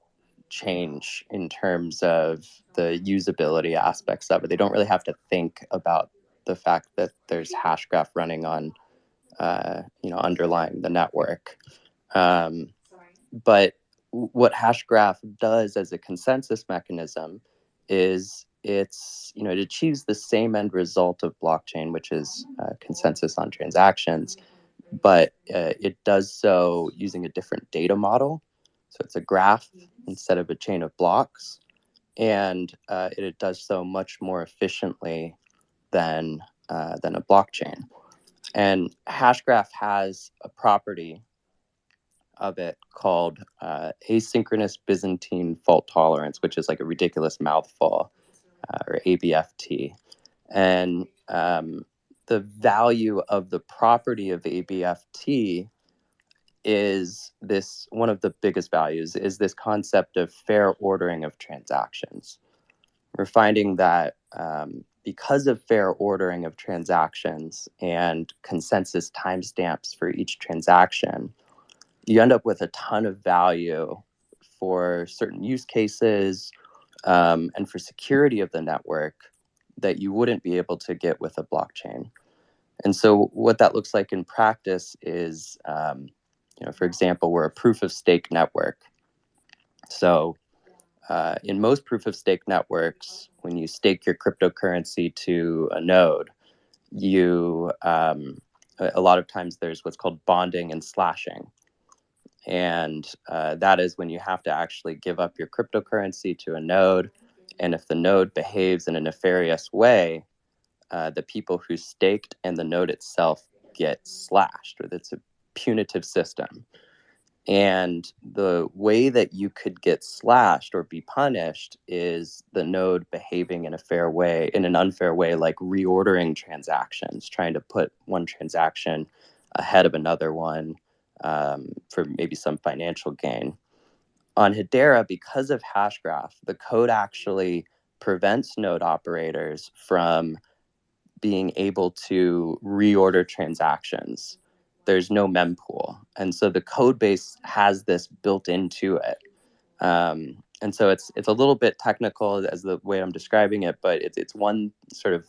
change in terms of the usability aspects of it. They don't really have to think about the fact that there's Hashgraph running on, uh, you know, underlying the network. Um, but what hashgraph does as a consensus mechanism is it's you know it achieves the same end result of blockchain which is uh, consensus on transactions but uh, it does so using a different data model so it's a graph instead of a chain of blocks and uh, it, it does so much more efficiently than uh, than a blockchain and hashgraph has a property of it called uh, asynchronous Byzantine fault tolerance, which is like a ridiculous mouthful, uh, or ABFT. And um, the value of the property of ABFT is this one of the biggest values is this concept of fair ordering of transactions. We're finding that um, because of fair ordering of transactions and consensus timestamps for each transaction, you end up with a ton of value for certain use cases um, and for security of the network that you wouldn't be able to get with a blockchain. And so, what that looks like in practice is, um, you know, for example, we're a proof of stake network. So, uh, in most proof of stake networks, when you stake your cryptocurrency to a node, you um, a lot of times there's what's called bonding and slashing. And uh, that is when you have to actually give up your cryptocurrency to a node. And if the node behaves in a nefarious way uh, the people who staked and the node itself get slashed. It's punitive system and the way that you could get slashed or be punished is the node behaving in a fair way in an unfair way like reordering transactions trying to put one transaction ahead of another one um, for maybe some financial gain. On Hedera, because of Hashgraph, the code actually prevents node operators from being able to reorder transactions. There's no mempool. And so the code base has this built into it. Um, and so it's it's a little bit technical as the way I'm describing it, but it's it's one sort of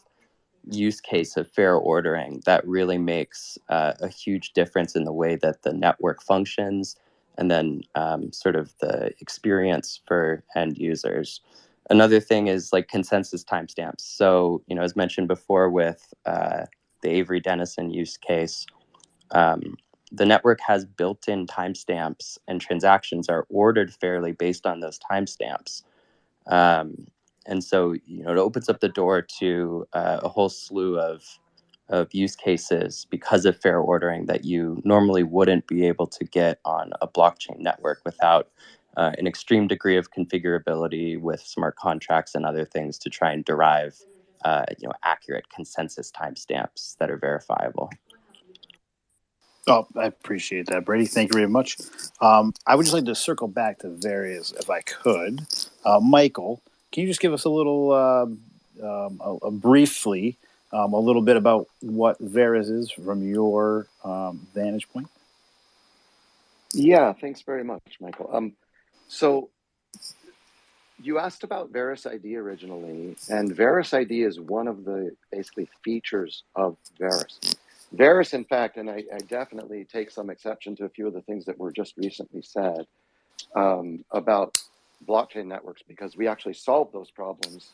use case of fair ordering that really makes uh, a huge difference in the way that the network functions and then um, sort of the experience for end users. Another thing is like consensus timestamps. So, you know, as mentioned before with uh, the Avery Dennison use case, um, the network has built in timestamps and transactions are ordered fairly based on those timestamps. Um, and so you know it opens up the door to uh, a whole slew of of use cases because of fair ordering that you normally wouldn't be able to get on a blockchain network without uh, an extreme degree of configurability with smart contracts and other things to try and derive uh, you know accurate consensus timestamps that are verifiable. Oh, I appreciate that, Brady. Thank you very much. Um, I would just like to circle back to Verus, if I could. Uh, Michael, can you just give us a little uh, um, a, a briefly um, a little bit about what Verus is from your um, vantage point? Yeah, thanks very much, Michael. Um, so you asked about VerusID originally, and VerusID is one of the basically features of Verus. Verus, in fact, and I, I definitely take some exception to a few of the things that were just recently said um, about blockchain networks because we actually solved those problems,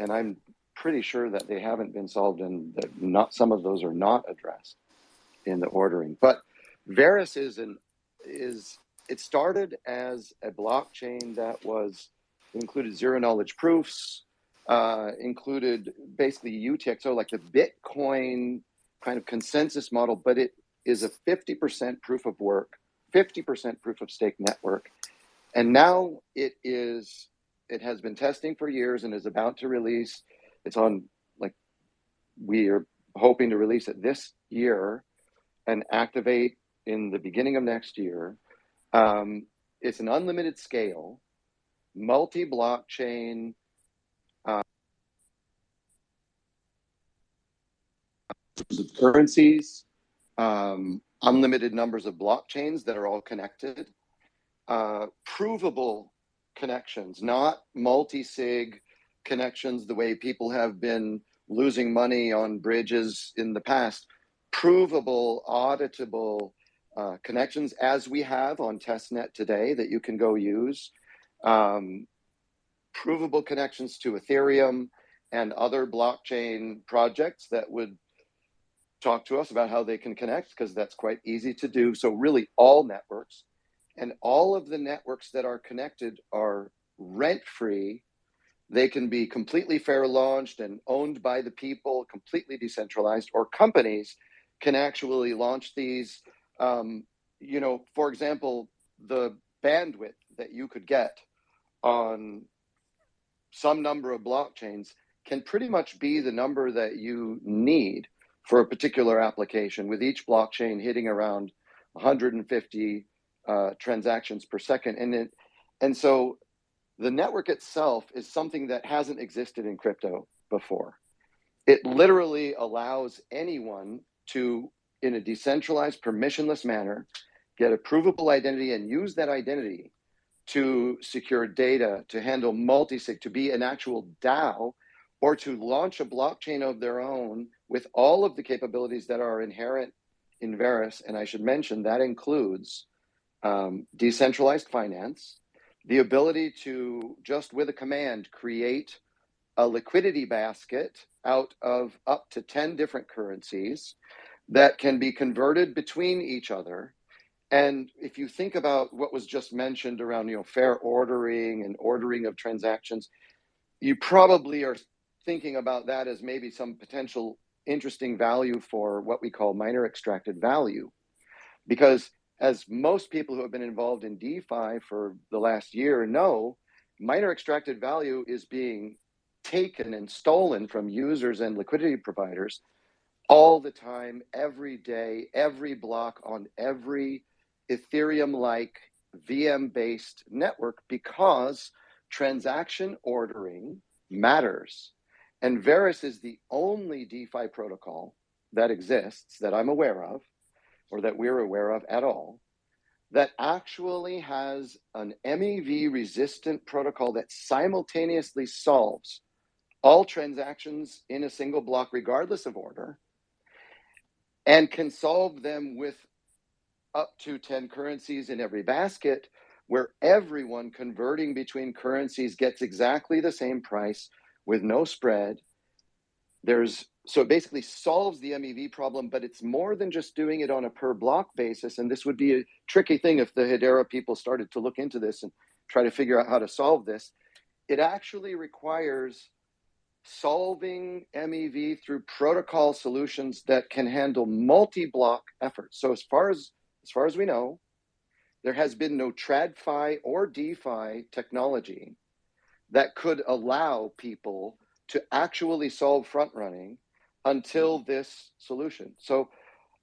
and I'm pretty sure that they haven't been solved and that not some of those are not addressed in the ordering. But Verus is an is it started as a blockchain that was included zero knowledge proofs, uh, included basically UTXO, like the Bitcoin kind of consensus model, but it is a 50% proof of work, 50% proof of stake network. And now it is, it has been testing for years and is about to release. It's on, like, we are hoping to release it this year and activate in the beginning of next year. Um, it's an unlimited scale, multi blockchain. Uh, currencies, um, unlimited numbers of blockchains that are all connected, uh, provable connections, not multi sig connections the way people have been losing money on bridges in the past, provable, auditable uh, connections as we have on testnet today that you can go use. Um, provable connections to ethereum and other blockchain projects that would talk to us about how they can connect because that's quite easy to do. So really all networks and all of the networks that are connected are rent free they can be completely fair launched and owned by the people completely decentralized or companies can actually launch these um, you know, for example, the bandwidth that you could get on some number of blockchains can pretty much be the number that you need for a particular application, with each blockchain hitting around 150 uh, transactions per second. And it, and so the network itself is something that hasn't existed in crypto before. It literally allows anyone to in a decentralized, permissionless manner, get a provable identity and use that identity to secure data, to handle multi-sig, to be an actual DAO, or to launch a blockchain of their own with all of the capabilities that are inherent in Verus. And I should mention that includes um, decentralized finance, the ability to just with a command create a liquidity basket out of up to 10 different currencies that can be converted between each other. And if you think about what was just mentioned around, you know, fair ordering and ordering of transactions, you probably are thinking about that as maybe some potential interesting value for what we call miner extracted value. Because as most people who have been involved in DeFi for the last year know, miner extracted value is being taken and stolen from users and liquidity providers all the time, every day, every block on every Ethereum like VM based network because transaction ordering matters. And Verus is the only DeFi protocol that exists that I'm aware of, or that we're aware of at all, that actually has an MEV resistant protocol that simultaneously solves all transactions in a single block, regardless of order, and can solve them with up to 10 currencies in every basket where everyone converting between currencies gets exactly the same price with no spread. There's so it basically solves the mev problem but it's more than just doing it on a per block basis. And this would be a tricky thing if the hedera people started to look into this and try to figure out how to solve this. It actually requires solving MEV through protocol solutions that can handle multi-block efforts. So as far as as far as we know, there has been no TradFi or DeFi technology that could allow people to actually solve front running until this solution. So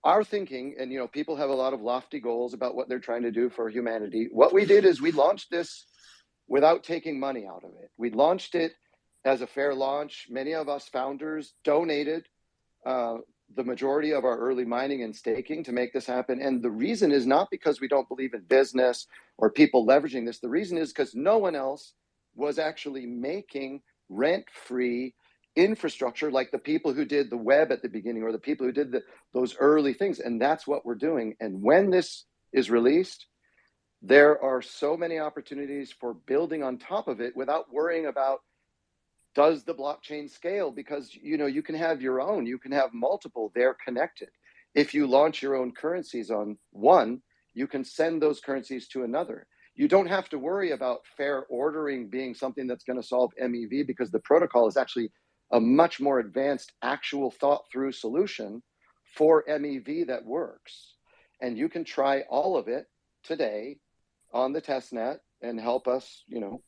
our thinking, and you know, people have a lot of lofty goals about what they're trying to do for humanity. What we did is we launched this without taking money out of it. We launched it as a fair launch. Many of us founders donated uh, the majority of our early mining and staking to make this happen. And the reason is not because we don't believe in business or people leveraging this. The reason is because no one else was actually making rent free infrastructure like the people who did the web at the beginning or the people who did the, those early things. And that's what we're doing. And when this is released, there are so many opportunities for building on top of it without worrying about does the blockchain scale because you know you can have your own you can have multiple they're connected if you launch your own currencies on one you can send those currencies to another you don't have to worry about fair ordering being something that's going to solve mev because the protocol is actually a much more advanced actual thought through solution for mev that works and you can try all of it today on the test net and help us you know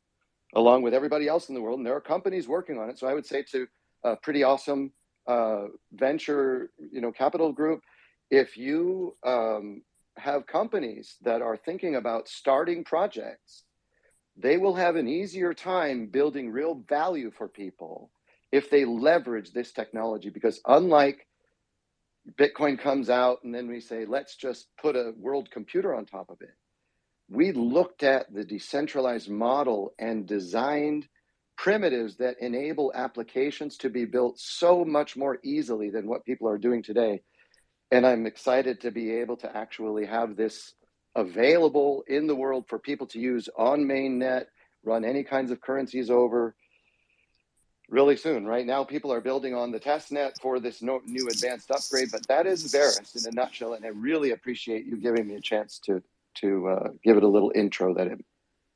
along with everybody else in the world. And there are companies working on it. So I would say to a pretty awesome uh, venture, you know, capital group, if you um, have companies that are thinking about starting projects, they will have an easier time building real value for people if they leverage this technology. Because unlike Bitcoin comes out and then we say, let's just put a world computer on top of it we looked at the decentralized model and designed primitives that enable applications to be built so much more easily than what people are doing today. And I'm excited to be able to actually have this available in the world for people to use on mainnet, run any kinds of currencies over really soon. Right now, people are building on the test net for this no, new advanced upgrade, but that is Verus in a nutshell. And I really appreciate you giving me a chance to to uh, give it a little intro that it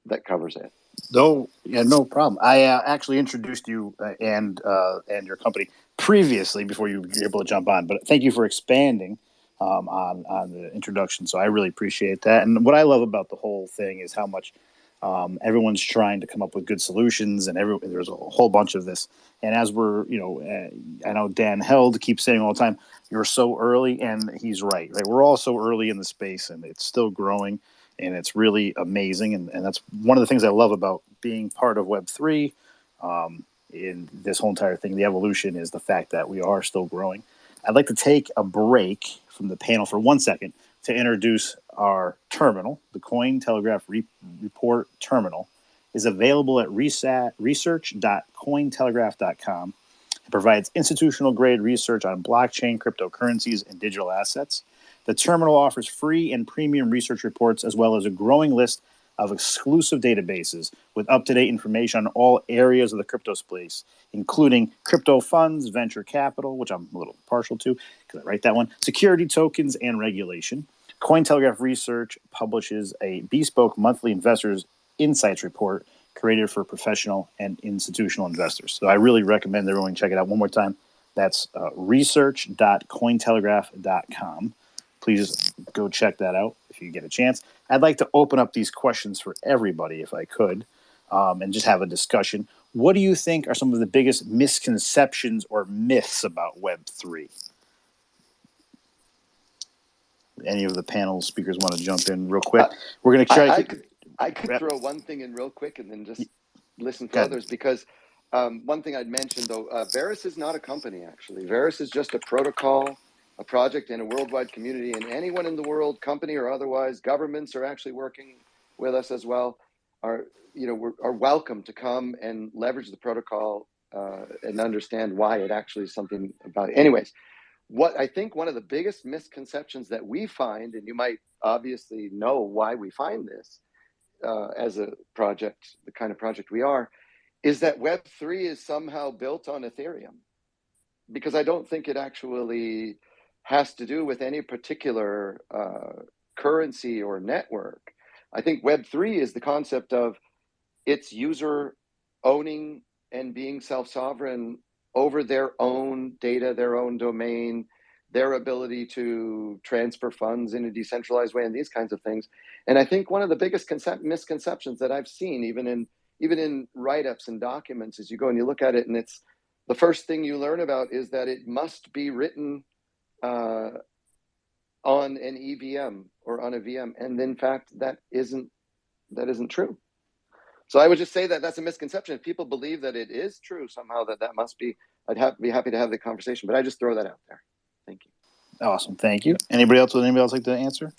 that covers it. No, yeah, no problem. I uh, actually introduced you uh, and uh, and your company previously before you were able to jump on, but thank you for expanding um, on on the introduction. So I really appreciate that. And what I love about the whole thing is how much um, everyone's trying to come up with good solutions, and every there's a whole bunch of this. And as we're, you know, uh, I know Dan Held keeps saying all the time, "You're so early," and he's right. Right, we're all so early in the space, and it's still growing, and it's really amazing. And, and that's one of the things I love about being part of Web three. Um, in this whole entire thing, the evolution is the fact that we are still growing. I'd like to take a break from the panel for one second to introduce our terminal, the Cointelegraph Re- Report Terminal, is available at research.cointelegraph.com. It provides institutional grade research on blockchain, cryptocurrencies, and digital assets. The terminal offers free and premium research reports as well as a growing list of exclusive databases with up to date information on all areas of the crypto space, including crypto funds, venture capital, which I'm a little partial to because I write that one, security tokens, and regulation. Cointelegraph Research publishes a bespoke monthly investors insights report created for professional and institutional investors. So I really recommend everyone check it out one more time. That's uh, research.cointelegraph.com. Please go check that out if you get a chance. I'd like to open up these questions for everybody if I could um, and just have a discussion. What do you think are some of the biggest misconceptions or myths about Web3? any of the panel speakers want to jump in real quick? We're going to try. I, I could, I could throw one thing in real quick and then just listen for others because um, one thing I'd mention though, uh, Verus is not a company actually. Verus is just a protocol, a project in a worldwide community, and anyone in the world, company or otherwise, governments are actually working with us as well. Are you know are welcome to come and leverage the protocol uh, and understand why it actually is something about. It. Anyways, what I think one of the biggest misconceptions that we find, and you might obviously know why we find this uh, as a project, the kind of project we are, is that Web3 is somehow built on Ethereum. Because I don't think it actually has to do with any particular uh, currency or network. I think Web3 is the concept of its user owning and being self sovereign over their own data, their own domain, their ability to transfer funds in a decentralized way, and these kinds of things. And I think one of the biggest misconceptions that I've seen, even in even in write-ups and documents, is you go and you look at it, and it's the first thing you learn about is that it must be written uh, on an EVM or on a VM, and in fact, that isn't that isn't true. So I would just say that that's a misconception. If people believe that it is true somehow, that that must be, I'd have, be happy to have the conversation, but I just throw that out there. Thank you. Awesome. Thank you. Anybody else? Would anybody else like to answer?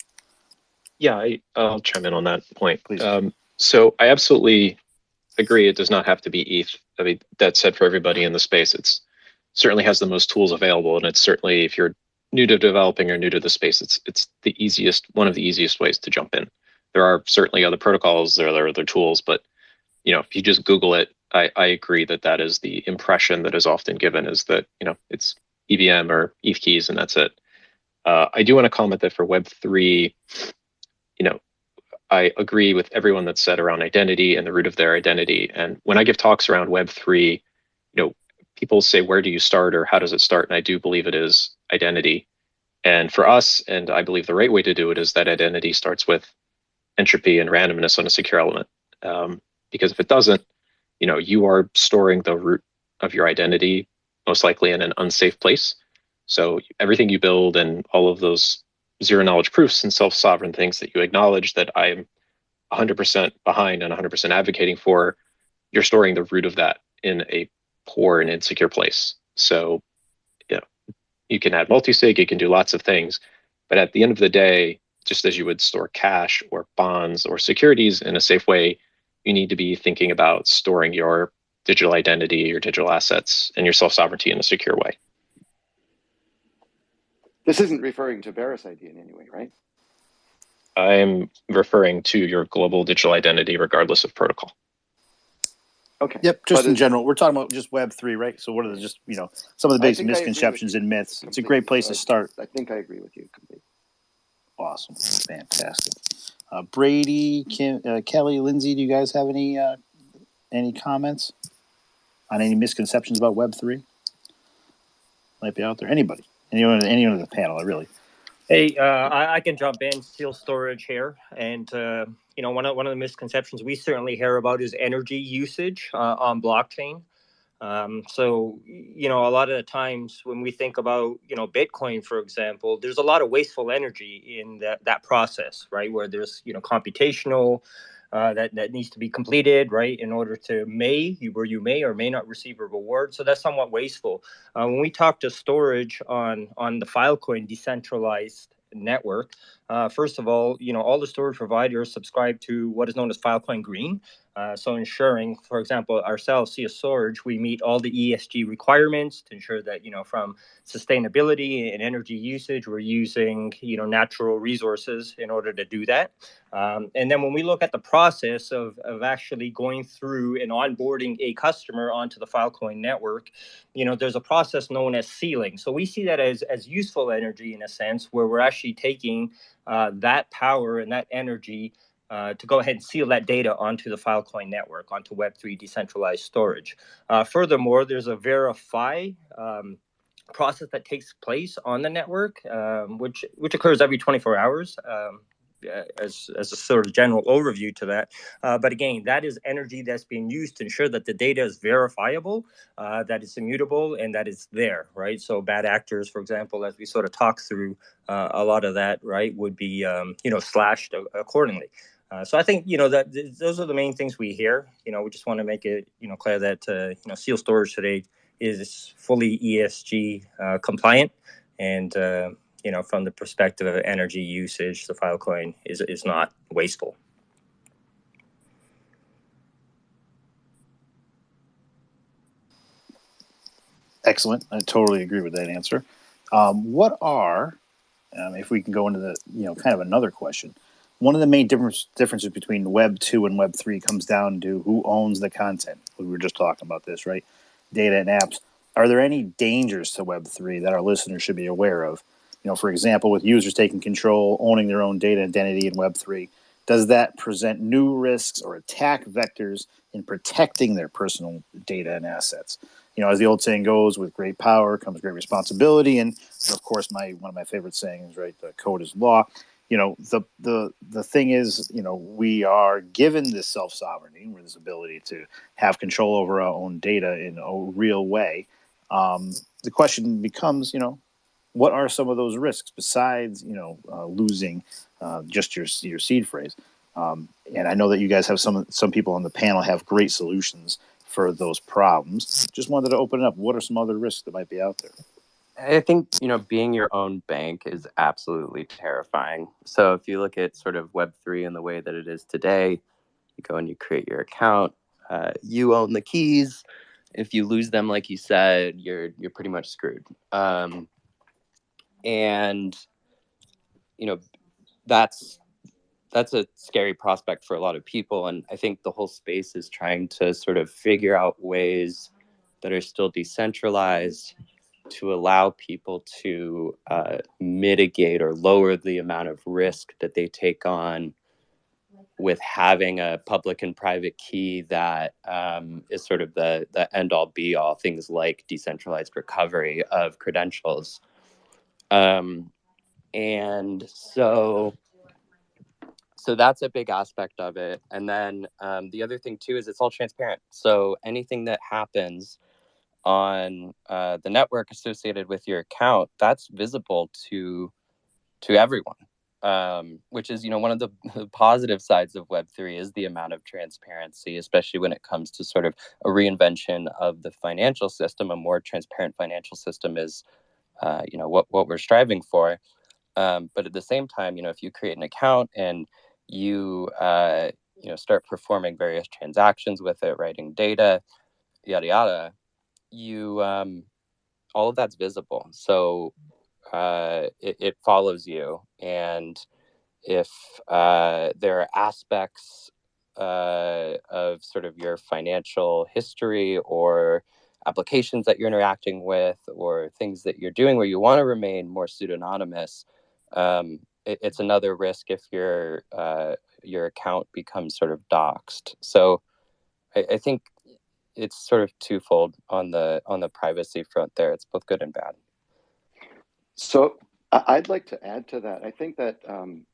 Yeah, I, I'll chime in on that point. Please. Um, so I absolutely agree. It does not have to be ETH. I mean, that's said for everybody in the space. It's certainly has the most tools available, and it's certainly if you're new to developing or new to the space, it's it's the easiest, one of the easiest ways to jump in. There are certainly other protocols, there are other tools, but you know, if you just Google it, I, I agree that that is the impression that is often given is that you know it's EVM or ETH keys and that's it. Uh, I do want to comment that for Web three, you know, I agree with everyone that's said around identity and the root of their identity. And when I give talks around Web three, you know, people say, where do you start or how does it start? And I do believe it is identity. And for us, and I believe the right way to do it is that identity starts with entropy and randomness on a secure element. Um, because if it doesn't, you know, you are storing the root of your identity most likely in an unsafe place. So everything you build and all of those zero knowledge proofs and self-sovereign things that you acknowledge that I'm 100% behind and 100% advocating for, you're storing the root of that in a poor and insecure place. So, you know, you can add multi-sig, you can do lots of things, but at the end of the day, just as you would store cash or bonds or securities in a safe way, you need to be thinking about storing your digital identity, your digital assets, and your self-sovereignty in a secure way. This isn't referring to VerusID in any way, right? I'm referring to your global digital identity regardless of protocol. Okay. Yep. Just But in general, we're talking about just Web three, right? So what are the just you know some of the I basic think I agree with misconceptions and myths? It's a great place to start. I think I agree with you completely. Awesome. Fantastic. Uh, Brady, Kim, uh, Kelly, Lindsay, do you guys have any uh, any comments on any misconceptions about Web three? Might be out there. Anybody? Anyone? Anyone in the panel? I really? Hey, uh, I, I can jump in. Seal Storage here, and uh, you know one of one of the misconceptions we certainly hear about is energy usage uh, on blockchain. Um, so you know a lot of the times when we think about you know Bitcoin, for example, there's a lot of wasteful energy in that that process, right? Where there's you know computational uh, that that needs to be completed, right, in order to may where you may or may not receive a reward. So that's somewhat wasteful. Uh, when we talk to storage on on the Filecoin decentralized network, uh, first of all, you know all the storage providers subscribe to what is known as Filecoin Green. Uh, so ensuring, for example, ourselves, CS Storage, we meet all the ESG requirements to ensure that you know from sustainability and energy usage, we're using you know natural resources in order to do that. Um, and then when we look at the process of, of actually going through and onboarding a customer onto the Filecoin network, you know, there's a process known as sealing. So we see that as, as useful energy in a sense where we're actually taking uh, that power and that energy uh, to go ahead and seal that data onto the Filecoin network, onto Web3 decentralized storage. Uh, furthermore, there's a verify um, process that takes place on the network, um, which which occurs every 24 hours. Um, as, as a sort of general overview to that. Uh, but again, that is energy that's being used to ensure that the data is verifiable, uh, that it's immutable, and that it's there, right? So bad actors, for example, as we sort of talk through, uh, a lot of that, right, would be, um, you know, slashed accordingly. Uh, so I think you know that th- those are the main things we hear. You know, we just want to make it you know clear that uh, you know Seal Storage today is fully ESG uh, compliant, and uh, you know from the perspective of energy usage, the Filecoin is is not wasteful. Excellent. I totally agree with that answer. Um, what are, um, if we can go into the, you know, kind of another question, one of the main difference, differences between Web 2 and Web 3 comes down to who owns the content. We were just talking about this, right? Data and apps. Are there any dangers to Web 3 that our listeners should be aware of? You know, for example, with users taking control, owning their own data identity in Web 3, does that present new risks or attack vectors in protecting their personal data and assets? You know, as the old saying goes, with great power comes great responsibility. And of course, my one of my favorite sayings, right? The code is law. You know, the the the thing is, you know, we are given this self sovereignty, or this ability to have control over our own data in a real way. Um, the question becomes, you know, what are some of those risks besides, you know, uh, losing uh, just your your seed phrase? Um, and I know that you guys have some some people on the panel have great solutions for those problems. Just wanted to open it up. What are some other risks that might be out there? I think you know being your own bank is absolutely terrifying. So if you look at sort of Web three and the way that it is today, you go and you create your account. Uh, you own the keys. If you lose them, like you said, you're you're pretty much screwed. Um, and you know that's that's a scary prospect for a lot of people. And i think the whole space is trying to sort of figure out ways that are still decentralized to allow people to uh, mitigate or lower the amount of risk that they take on with having a public and private key that um, is sort of the the end all be all things like decentralized recovery of credentials um, and so so that's a big aspect of it. And then um, the other thing too is it's all transparent. So anything that happens on uh, the network associated with your account that's visible to to everyone. Um, which is you know one of the, the positive sides of web3 is the amount of transparency especially when it comes to sort of a reinvention of the financial system. A more transparent financial system is uh, you know what what we're striving for. Um, but at the same time you know if you create an account and you uh, you know start performing various transactions with it writing data yada yada you um, all of that's visible. So uh, it, it follows you. And if uh, there are aspects uh, of sort of your financial history or applications that you're interacting with or things that you're doing where you want to remain more pseudonymous um, it, it's another risk if your uh, your account becomes sort of doxed so I, I think it's sort of twofold on the on the privacy front there. It's both good and bad. So I'd like to add to that. I think that um,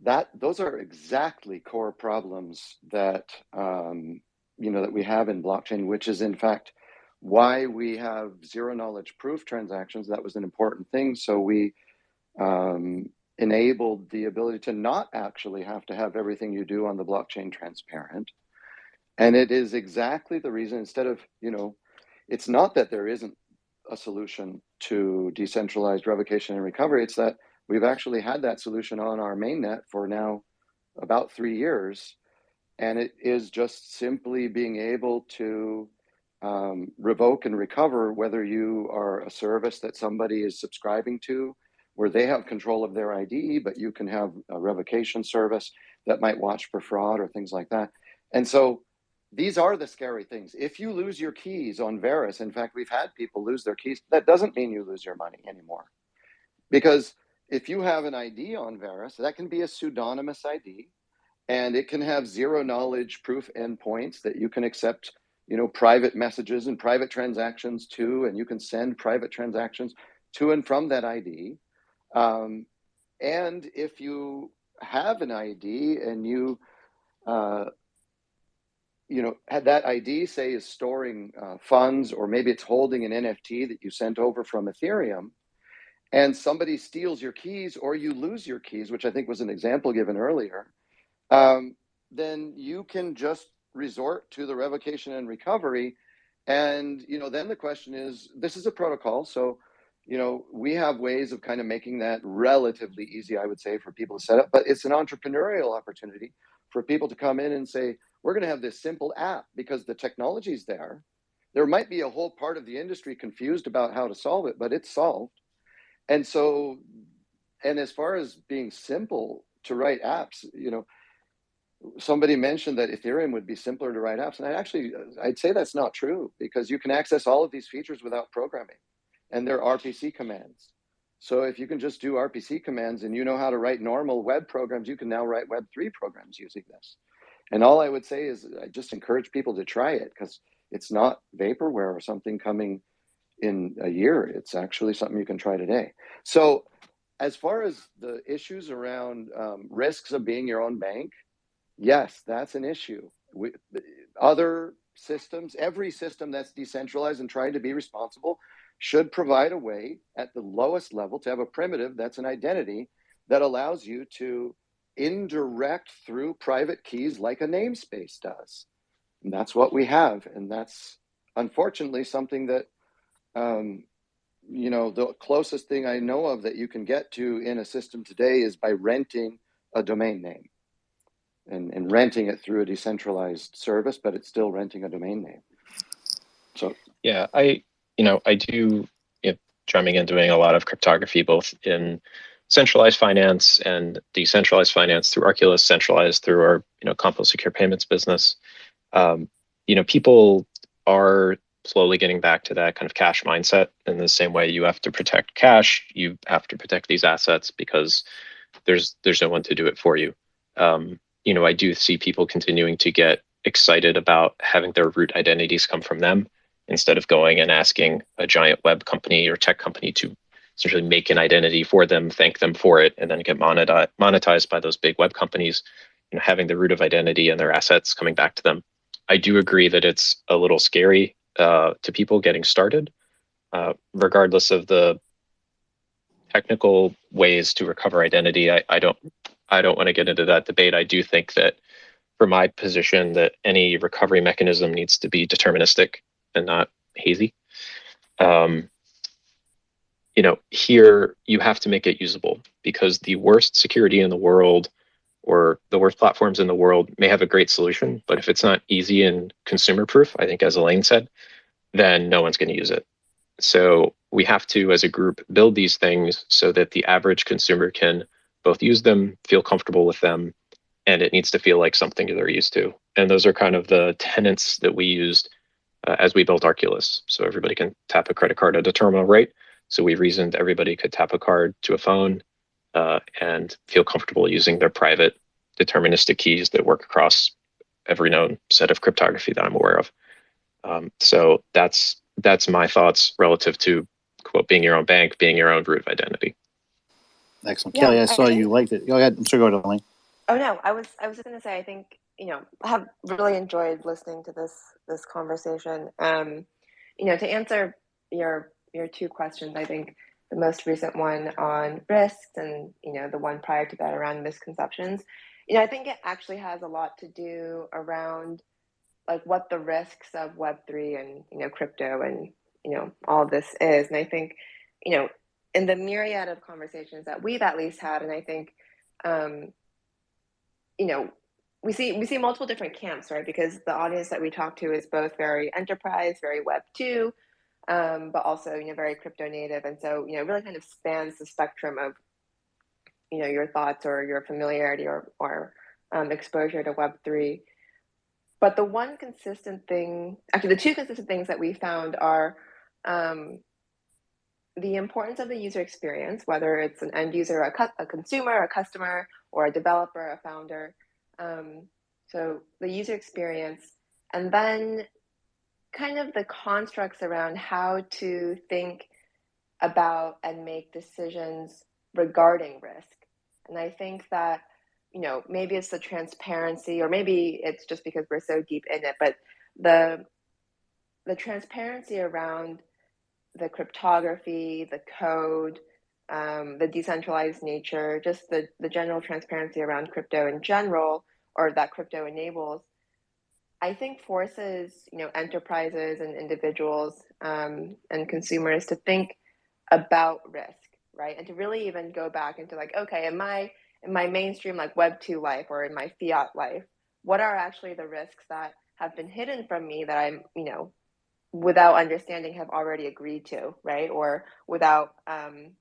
that those are exactly core problems that um, you know that we have in blockchain, which is in fact why we have zero knowledge proof transactions. That was an important thing. So we um, enabled the ability to not actually have to have everything you do on the blockchain transparent. And it is exactly the reason. Instead of you know, it's not that there isn't a solution to decentralized revocation and recovery. It's that we've actually had that solution on our mainnet for now about three years. And it is just simply being able to um, revoke and recover whether you are a service that somebody is subscribing to, where they have control of their ID, but you can have a revocation service that might watch for fraud or things like that. And so these are the scary things. If you lose your keys on Verus, in fact, we've had people lose their keys. That doesn't mean you lose your money anymore. Because if you have an ID on Verus, that can be a pseudonymous ID and it can have zero knowledge proof endpoints that you can accept, you know, private messages and private transactions to, and you can send private transactions to and from that ID. Um, and if you have an ID and you uh, you know, had that ID say is storing uh, funds, or maybe it's holding an NFT that you sent over from Ethereum, and somebody steals your keys or you lose your keys, which I think was an example given earlier, um, then you can just resort to the revocation and recovery. And you know, then the question is, this is a protocol, so you know, we have ways of kind of making that relatively easy, I would say, for people to set up. But it's an entrepreneurial opportunity for people to come in and say, we're going to have this simple app because the technology is there. There might be a whole part of the industry confused about how to solve it, but it's solved. And so, and as far as being simple to write apps, you know, somebody mentioned that Ethereum would be simpler to write apps. And I actually, I'd say that's not true because you can access all of these features without programming and they're RPC commands. So if you can just do RPC commands and you know how to write normal web programs, you can now write Web3 programs using this. And all I would say is I just encourage people to try it because it's not vaporware or something coming in a year. It's actually something you can try today. So as far as the issues around um, risks of being your own bank, yes, that's an issue. We, other systems, every system that's decentralized and trying to be responsible should provide a way at the lowest level to have a primitive that's an identity that allows you to indirect through private keys like a namespace does. And that's what we have. And that's unfortunately something that, um, you know, the closest thing I know of that you can get to in a system today is by renting a domain name and, and renting it through a decentralized service, but it's still renting a domain name. So Yeah, I you know I do drumming and doing a lot of cryptography both in centralized finance and decentralized finance through Arculus, centralized through our you know CompoSecure Payments business. Um, you know, people are slowly getting back to that kind of cash mindset in the same way you have to protect cash, you have to protect these assets because there's there's no one to do it for you. Um, you know, I do see people continuing to get excited about having their root identities come from them instead of going and asking a giant web company or tech company to essentially make an identity for them, thank them for it, and then get monetized by those big web companies. You know, having the root of identity and their assets coming back to them. I do agree that it's a little scary uh, to people getting started, uh, regardless of the technical ways to recover identity. I, I don't I don't want to get into that debate. I do think that for my position that any recovery mechanism needs to be deterministic and not hazy. Um, you know, here you have to make it usable because the worst security in the world or the worst platforms in the world may have a great solution, but if it's not easy and consumer proof, I think as Elaine said, then no one's going to use it. So we have to, as a group, build these things so that the average consumer can both use them, feel comfortable with them, and it needs to feel like something they're used to. And those are kind of the tenets that we used uh, as we built Arculus. So everybody can tap a credit card at a terminal rate. So we reasoned everybody could tap a card to a phone uh, and feel comfortable using their private deterministic keys that work across every known set of cryptography that I'm aware of. Um, so that's that's my thoughts relative to quote being your own bank, being your own root of identity. Excellent, Yeah, Kelly. I I saw you liked it. Go ahead. I'm sorry. Go ahead, Elaine. Oh no, I was I was going to say I think you know I have really enjoyed listening to this this conversation. Um, you know, to answer your your two questions, I think the most recent one on risks and you know the one prior to that around misconceptions. You know, I think it actually has a lot to do around like what the risks of Web three and you know crypto and you know all this is, and I think you know in the myriad of conversations that we've at least had, and I think. Um, you know we see we see multiple different camps right because the audience that we talk to is both very enterprise very web 2 um, but also you know very crypto native and so you know really kind of spans the spectrum of you know your thoughts or your familiarity or or um, exposure to web 3 but the one consistent thing actually the two consistent things that we found are um, the importance of the user experience, whether it's an end user, a, a consumer, a customer, or a developer, a founder. Um, so the user experience, and then kind of the constructs around how to think about and make decisions regarding risk. And I think that, you know, maybe it's the transparency, or maybe it's just because we're so deep in it, but the the transparency around the cryptography, the code, um, the decentralized nature, just the, the general transparency around crypto in general, or that crypto enables, I think forces you know enterprises and individuals um, and consumers to think about risk, right, and to really even go back into like, okay, in my in my mainstream like Web two life or in my fiat life, what are actually the risks that have been hidden from me that I'm you know without understanding have already agreed to, right? Or without, um,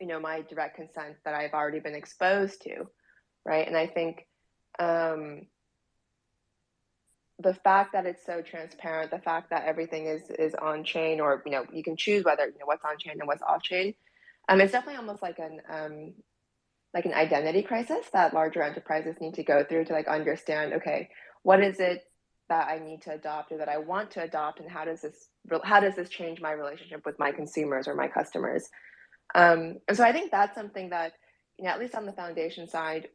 you know, my direct consent that I've already been exposed to, right? And I think um, the fact that it's so transparent, the fact that everything is is on chain, or you know, you can choose whether you know what's on chain and what's off chain. Um, it's definitely almost like an um, like an identity crisis that larger enterprises need to go through to like understand. Okay, what is it that I need to adopt or that I want to adopt, and how does this how does this change my relationship with my consumers or my customers? Um, and so I think that's something that you know, at least on the foundation side,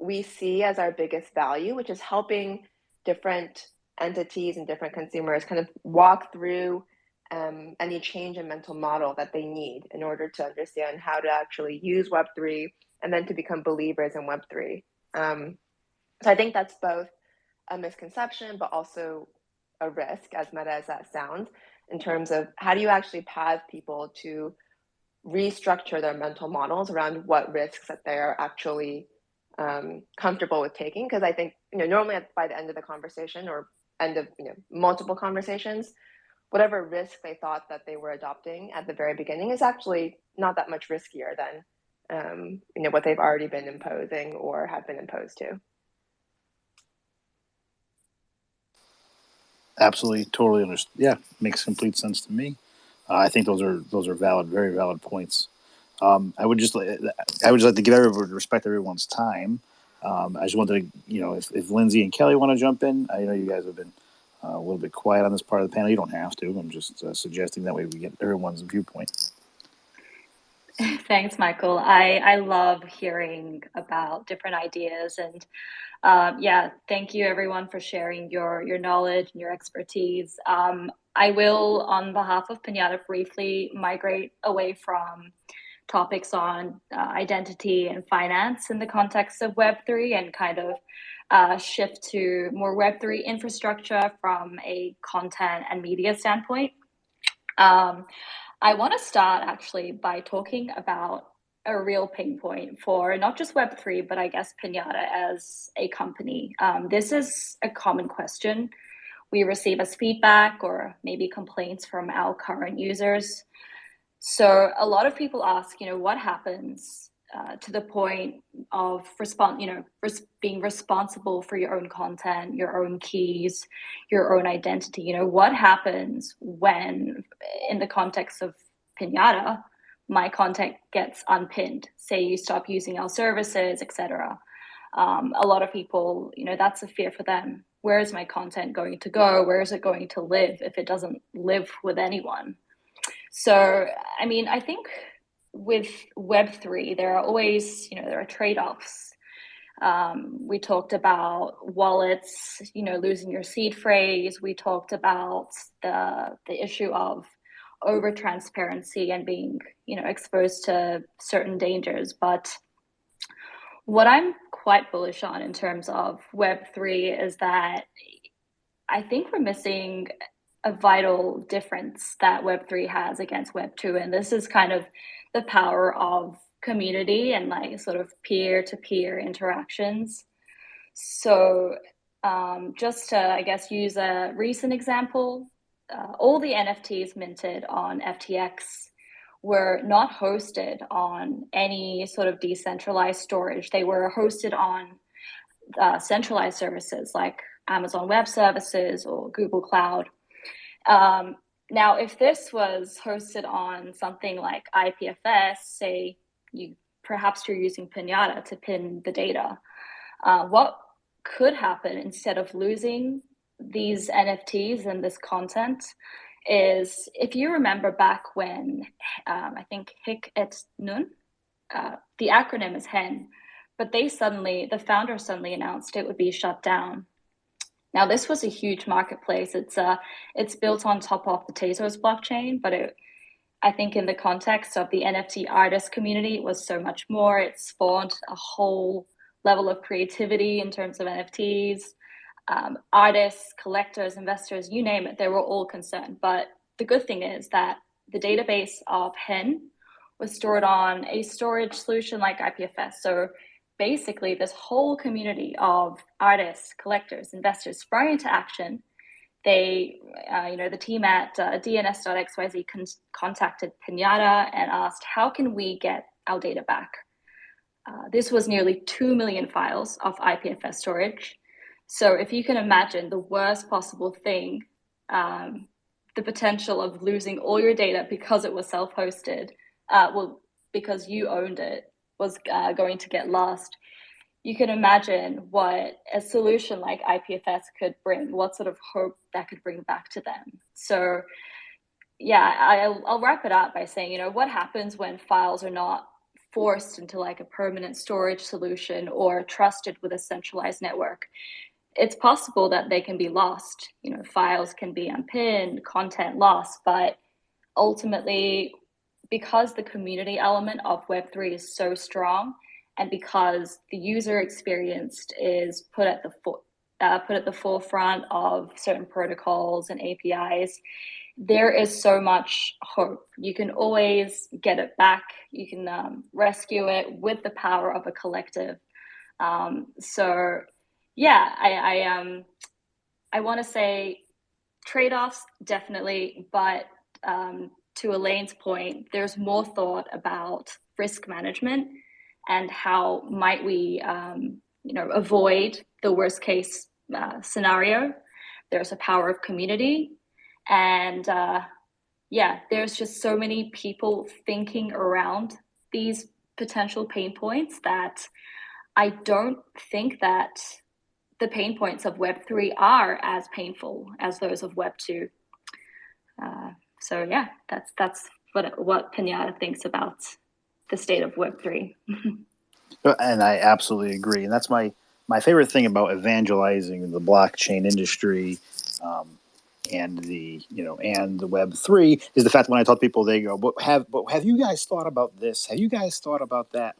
we see as our biggest value, which is helping different entities and different consumers kind of walk through um, any change in mental model that they need in order to understand how to actually use Web3 and then to become believers in Web3. Um, so I think that's both a misconception, but also a risk, as meta as that sounds, in terms of how do you actually path people to restructure their mental models around what risks that they're actually um, comfortable with taking. Because I think, you know, normally by the end of the conversation or end of, you know, multiple conversations, whatever risk they thought that they were adopting at the very beginning is actually not that much riskier than um, you know what they've already been imposing or have been imposed to. Absolutely, totally understand. Yeah, makes complete sense to me. Uh, I think those are those are valid, very valid points. Um, I would just I would just like to give everyone respect everyone's time. Um, I just wanted to, you know, if, if Lindsay and Kelly want to jump in, I know you guys have been uh, a little bit quiet on this part of the panel. You don't have to. I'm just uh, suggesting that way we get everyone's viewpoint. Thanks, Michael. I, I love hearing about different ideas and um, yeah, thank you everyone for sharing your, your knowledge and your expertise. Um, I will, on behalf of Pinata, briefly migrate away from topics on uh, identity and finance in the context of Web3 and kind of uh, shift to more Web3 infrastructure from a content and media standpoint. Um, I want to start actually by talking about a real pain point for not just Web3, but I guess Pinata as a company. Um, this is a common question we receive as feedback or maybe complaints from our current users. So a lot of people ask, you know, what happens uh, to the point of respond, you know, res being responsible for your own content, your own keys, your own identity. You know, what happens when, in the context of Pinata, my content gets unpinned? Say you stop using our services, etc. Um, a lot of people, you know, that's a fear for them. Where is my content going to go? Where is it going to live if it doesn't live with anyone? So, I mean, I think with Web3, there are always, you know, there are trade-offs. Um, we talked about wallets, you know, losing your seed phrase. We talked about the the issue of over transparency and being, you know, exposed to certain dangers. But what I'm quite bullish on in terms of Web3 is that I think we're missing a vital difference that Web3 has against Web2. And this is kind of the power of community and like sort of peer to peer interactions. So, um, just to, I guess, use a recent example, uh, all the NFTs minted on FTX were not hosted on any sort of decentralized storage. They were hosted on uh, centralized services like Amazon Web Services or Google Cloud. Um, now, if this was hosted on something like IPFS, say you perhaps you're using Pinata to pin the data, uh, what could happen instead of losing these NFTs and this content is if you remember back when um, I think Hic et Nunc, uh, the acronym is HEN, but they suddenly, the founder suddenly announced it would be shut down. Now, this was a huge marketplace. It's uh, it's built on top of the Tezos blockchain, but it, I think in the context of the NFT artist community, it was so much more. It spawned a whole level of creativity in terms of NFTs. Um, artists, collectors, investors, you name it, they were all concerned. But the good thing is that the database of HEN was stored on a storage solution like IPFS. So basically this whole community of artists, collectors, investors sprang into action. They, uh, you know, the team at uh, DNS.xyz con contacted Pinata and asked, how can we get our data back? Uh, this was nearly 2 million files of IPFS storage. So if you can imagine the worst possible thing, um, the potential of losing all your data because it was self-hosted, uh, well, because you owned it, was uh, going to get lost, you can imagine what a solution like IPFS could bring, what sort of hope that could bring back to them. So, yeah, I'll, I'll wrap it up by saying, you know, what happens when files are not forced into like a permanent storage solution or trusted with a centralized network? it's possible that they can be lost. You know, files can be unpinned, content lost, but ultimately, because the community element of Web3 is so strong, and because the user experience is put at the uh, put at the forefront of certain protocols and APIs, there is so much hope. You can always get it back. You can um, rescue it with the power of a collective. Um, so, yeah, I, I um, I want to say trade-offs definitely, but um, to Elaine's point, there's more thought about risk management and how might we, um, you know, avoid the worst case uh, scenario. There's a power of community, and uh, yeah, there's just so many people thinking around these potential pain points that I don't think that the pain points of Web3 are as painful as those of Web2. Uh, so yeah, that's that's what what Pinata thinks about the state of Web3. and I absolutely agree. And that's my my favorite thing about evangelizing the blockchain industry. Um, and the you know and the web 3 is the fact that when i talk to people they go but have but have you guys thought about this have you guys thought about that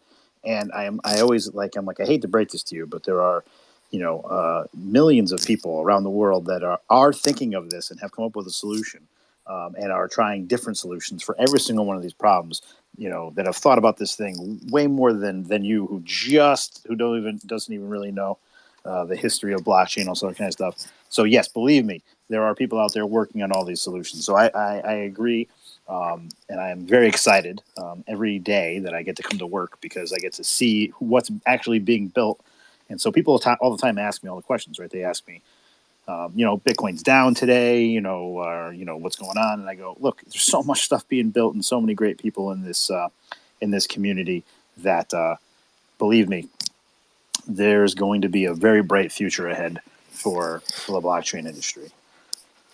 and i am i always like i'm like i hate to break this to you but there are you know uh, millions of people around the world that are are thinking of this and have come up with a solution um, and are trying different solutions for every single one of these problems you know that have thought about this thing way more than than you who just who don't even doesn't even really know uh, the history of blockchain all sort of kind of stuff. So yes believe me there are people out there working on all these solutions. So i i, I agree um, and i am very excited um, every day that i get to come to work because i get to see what's actually being built. And so people all the time ask me all the questions right? They ask me um, you know, Bitcoin's down today, you know, you know, what's going on. And I go, look, there's so much stuff being built and so many great people in this, uh, in this community that, uh, believe me, there's going to be a very bright future ahead for, for the blockchain industry.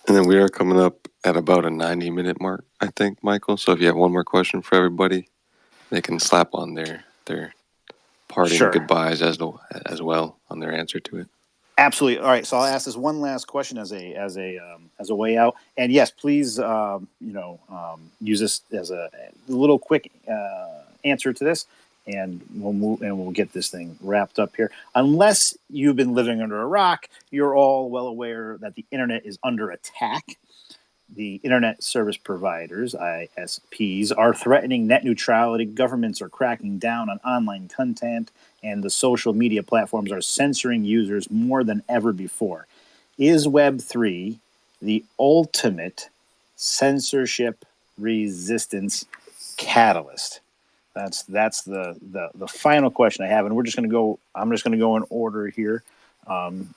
And then we are coming up at about a 90 minute mark, I think, Michael. So if you have one more question for everybody, they can slap on their, their parting Sure. goodbyes as, as well on their answer to it. Absolutely. All right. So I'll ask this one last question as a as a um, as a way out. And yes, please, um, you know, um, use this as a, a little quick uh, answer to this, and we'll move and we'll get this thing wrapped up here. Unless you've been living under a rock, you're all well aware that the internet is under attack. The internet service providers (ISPs) are threatening net neutrality. Governments are cracking down on online content and the social media platforms are censoring users more than ever before. Is Web3 the ultimate censorship resistance catalyst? That's that's the, the the final question I have, and we're just going to go. I'm just going to go in order here. Um,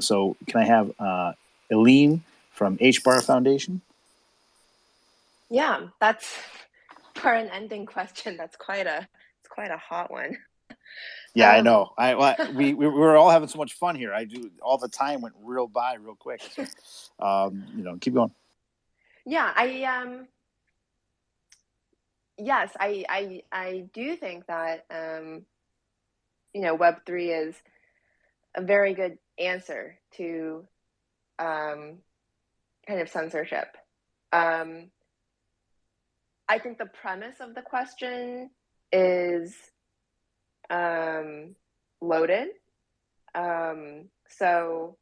so, can I have uh, Eileen from HBAR Foundation? Yeah, that's for an ending question. That's quite a it's quite a hot one. Yeah, I Um, know. I well, we we were all having so much fun here. I do all the time went real by real quick. So, um, you know, keep going. Yeah, I um yes, I I I do think that um you know Web3 is a very good answer to um kind of censorship. Um I think the premise of the question is um loaded. Um so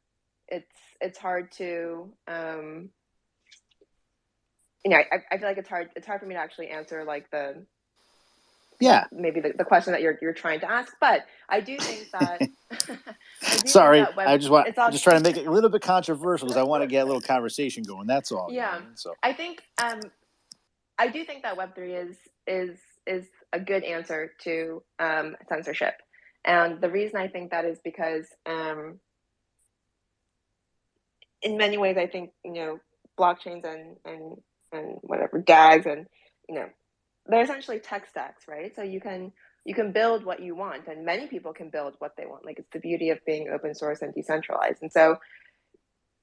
it's it's hard to um you know, I, I feel like it's hard it's hard for me to actually answer like the Yeah. maybe the, the question that you're you're trying to ask, but I do think that I do think Sorry, that web, I just want all just trying to make it a little bit controversial because I want to get a little conversation going. That's all. yeah. mean? So I think um I do think that Web three is is is a good answer to um censorship. And the reason I think that is because um in many ways I think, you know, blockchains and and and whatever DAGs and you know they're essentially tech stacks, right? So you can you can build what you want, and many people can build what they want. Like it's the beauty of being open source and decentralized. And so,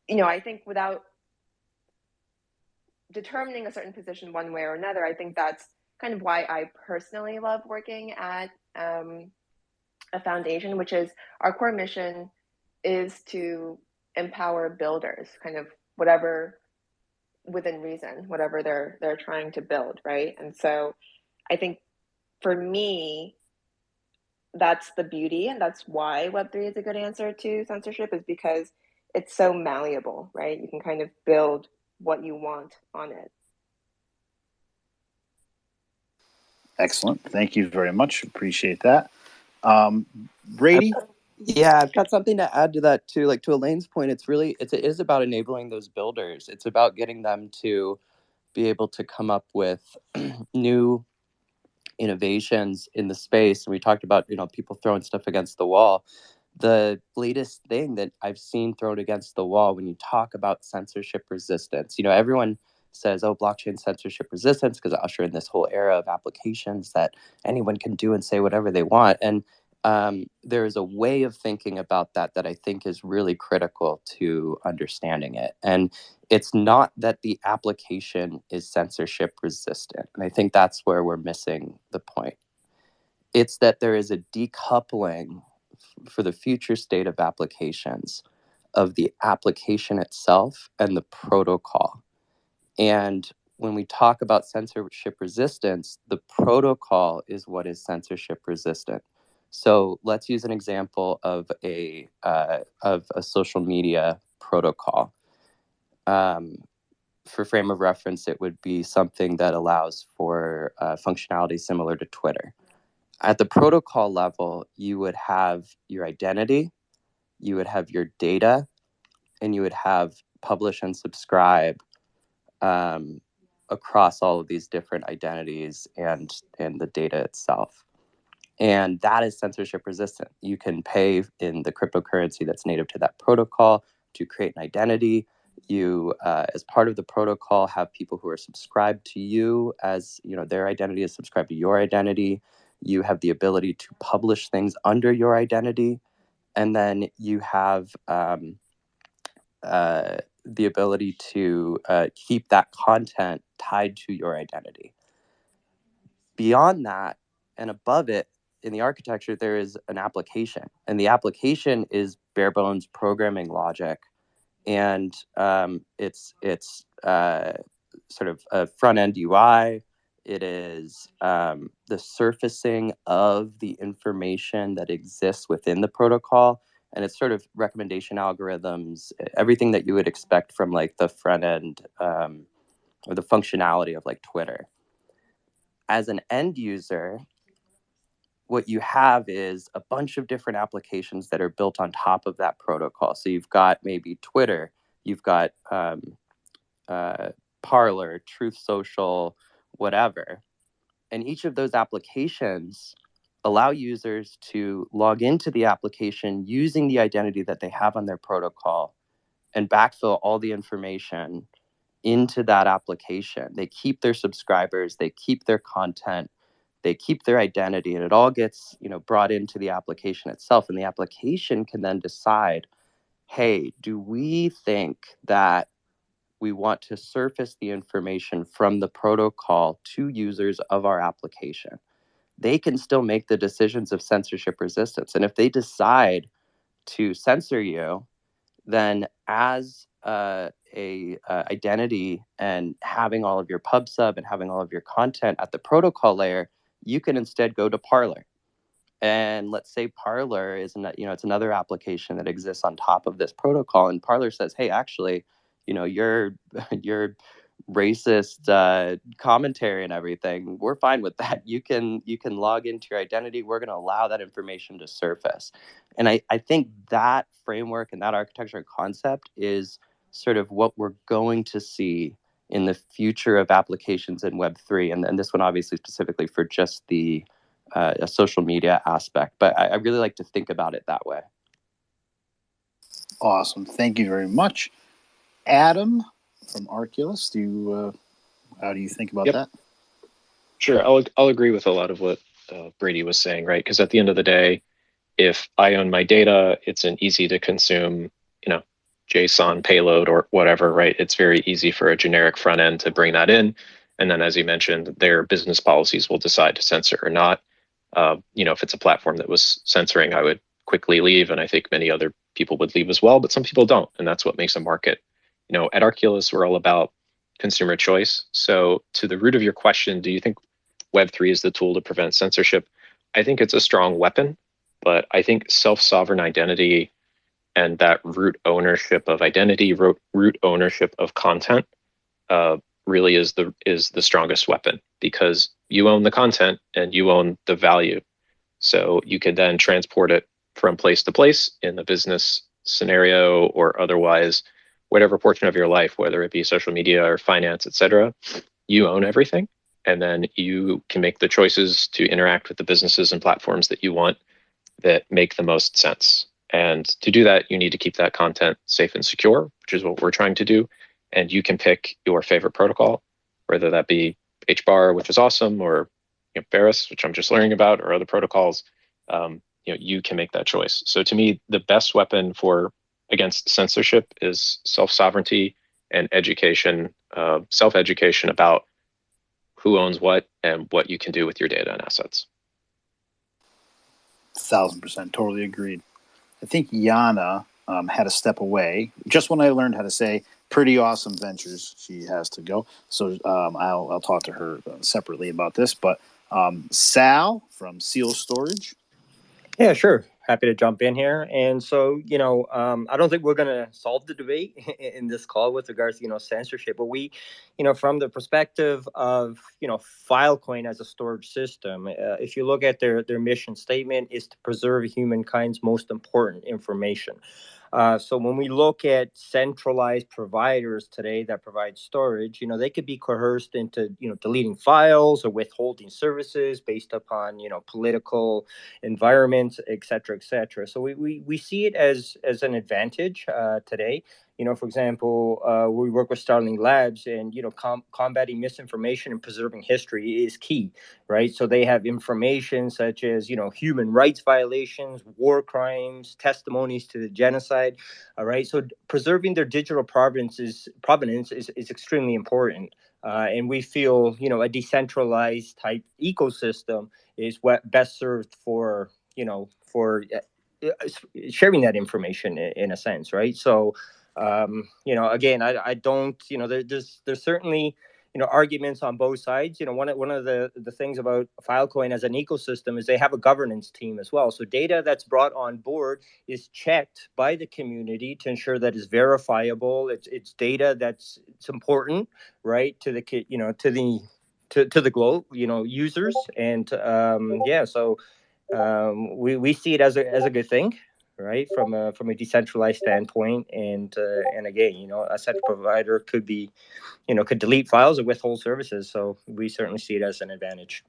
you know, I think without determining a certain position one way or another, I think that's kind of why I personally love working at um, a foundation, which is our core mission is to empower builders, kind of whatever within reason, whatever they're they're trying to build, right? And so I think for me, that's the beauty and that's why web3 is a good answer to censorship is because it's so malleable right you can kind of build what you want on it Excellent. Thank you very much. Appreciate that. Um, Brady? Yeah, I've got something to add to that too. Like to Elaine's point, it's really it's it is about enabling those builders. It's about getting them to be able to come up with new innovations in the space. And we talked about, you know, people throwing stuff against the wall. The latest thing that I've seen thrown against the wall when you talk about censorship resistance, you know, everyone says, oh, blockchain censorship resistance, because usher in this whole era of applications that anyone can do and say whatever they want. And um, there is a way of thinking about that that I think is really critical to understanding it. And it's not that the application is censorship resistant. And I think that's where we're missing the point. It's that there is a decoupling for the future state of applications of the application itself and the protocol. And when we talk about censorship resistance, the protocol is what is censorship resistant. So let's use an example of a uh, of a social media protocol. Um, for frame of reference, it would be something that allows for uh, functionality similar to Twitter. At the protocol level, you would have your identity, you would have your data, and you would have publish and subscribe um, across all of these different identities and and the data itself and that is censorship resistant. You can pay in the cryptocurrency that's native to that protocol to create an identity. You, uh, as part of the protocol, have people who are subscribed to you as you know their identity is subscribed to your identity. You have the ability to publish things under your identity, and then you have um, uh, the ability to uh, keep that content tied to your identity. Beyond that and above it, in the architecture there is an application and the application is bare bones programming logic. And um, it's it's uh, sort of a front end ui it is um, the surfacing of the information that exists within the protocol and it's sort of recommendation algorithms everything that you would expect from like the front end um, or the functionality of like twitter. As an end user what you have is a bunch of different applications that are built on top of that protocol. So you've got maybe Twitter, you've got um, uh, Parler, Truth Social, whatever. And each of those applications allow users to log into the application using the identity that they have on their protocol and backfill all the information into that application. They keep their subscribers, they keep their content, they keep their identity and it all gets you know brought into the application itself and the application can then decide hey do we think that we want to surface the information from the protocol to users of our application? They can still make the decisions of censorship resistance and if they decide to censor you then as uh, a uh, identity and having all of your pub sub and having all of your content at the protocol layer you can instead go to Parler. And let's say Parler is, an, you know, it's another application that exists on top of this protocol. And Parler says, hey, actually, you know, your your racist uh, commentary and everything, we're fine with that. You can you can log into your identity. We're going to allow that information to surface. And I, I think that framework and that architecture and concept is sort of what we're going to see in the future of applications in Web3, and, and this one obviously specifically for just the uh, social media aspect. But I, I really like to think about it that way. Awesome. Thank you very much. Adam from Arculus, do you, uh, how do you think about Yep. that? Sure, I'll I'll agree with a lot of what uh, Brady was saying, right? Because at the end of the day, if I own my data, it's an easy to consume, you know, JSON payload or whatever, right? It's very easy for a generic front end to bring that in, and then as you mentioned, their business policies will decide to censor or not. Uh, you know, if it's a platform that was censoring, I would quickly leave, and I think many other people would leave as well, but some people don't, and that's what makes a market. You know, at Arculus, we're all about consumer choice. So, to the root of your question, do you think Web3 is the tool to prevent censorship? I think it's a strong weapon, but I think self sovereign identity and that root ownership of identity, root, root ownership of content, uh, really is the is the strongest weapon because you own the content and you own the value. So you can then transport it from place to place in the business scenario or otherwise, whatever portion of your life, whether it be social media or finance, etc. You own everything, and then you can make the choices to interact with the businesses and platforms that you want that make the most sense. And to do that, you need to keep that content safe and secure, which is what we're trying to do. And you can pick your favorite protocol, whether that be HBAR, which is awesome, or you know, which I'm just learning about, or other protocols. Um, you know, you can make that choice. So to me, the best weapon for against censorship is self sovereignty and education, uh, self education about who owns what and what you can do with your data and assets. Thousand percent, totally agreed. I think Yana um, had to step away just when I learned how to say pretty awesome ventures. She has to go, so um, I'll I'll talk to her uh, separately about this. But um, Sal from Seal Storage. Yeah, sure. Happy to jump in here. And so, you know, um, I don't think we're going to solve the debate in this call with regards to, you know, censorship, but we, you know, from the perspective of, you know, Filecoin as a storage system, uh, if you look at their, their mission statement is to preserve humankind's most important information. Uh, so when we look at centralized providers today that provide storage, you know, they could be coerced into, you know, deleting files or withholding services based upon, you know, political environments, et cetera, et cetera. So we, we, we see it as, as an advantage uh, today you know, for example, uh, we work with Starling Labs, and you know, com- combating misinformation and preserving history is key, right? So they have information such as you know human rights violations, war crimes, testimonies to the genocide. All right, so preserving their digital provenance is provenance is, is extremely important. Uh, and we feel, you know, a decentralized type ecosystem is what best served for, you know, for uh, sharing that information in, in a sense, right? So, um, you know, again, I, I don't, you know, there, there's there's certainly you know arguments on both sides. You know, one of one of the the things about Filecoin as an ecosystem is they have a governance team as well. So data that's brought on board is checked by the community to ensure that it's verifiable. It's it's data that's it's important, right, to the you know to the to, to the globe, you know, users, and um, yeah, so um, we we see it as a as a good thing right from a from a decentralized standpoint and uh, and again you know a central provider could be you know could delete files or withhold services so we certainly see it as an advantage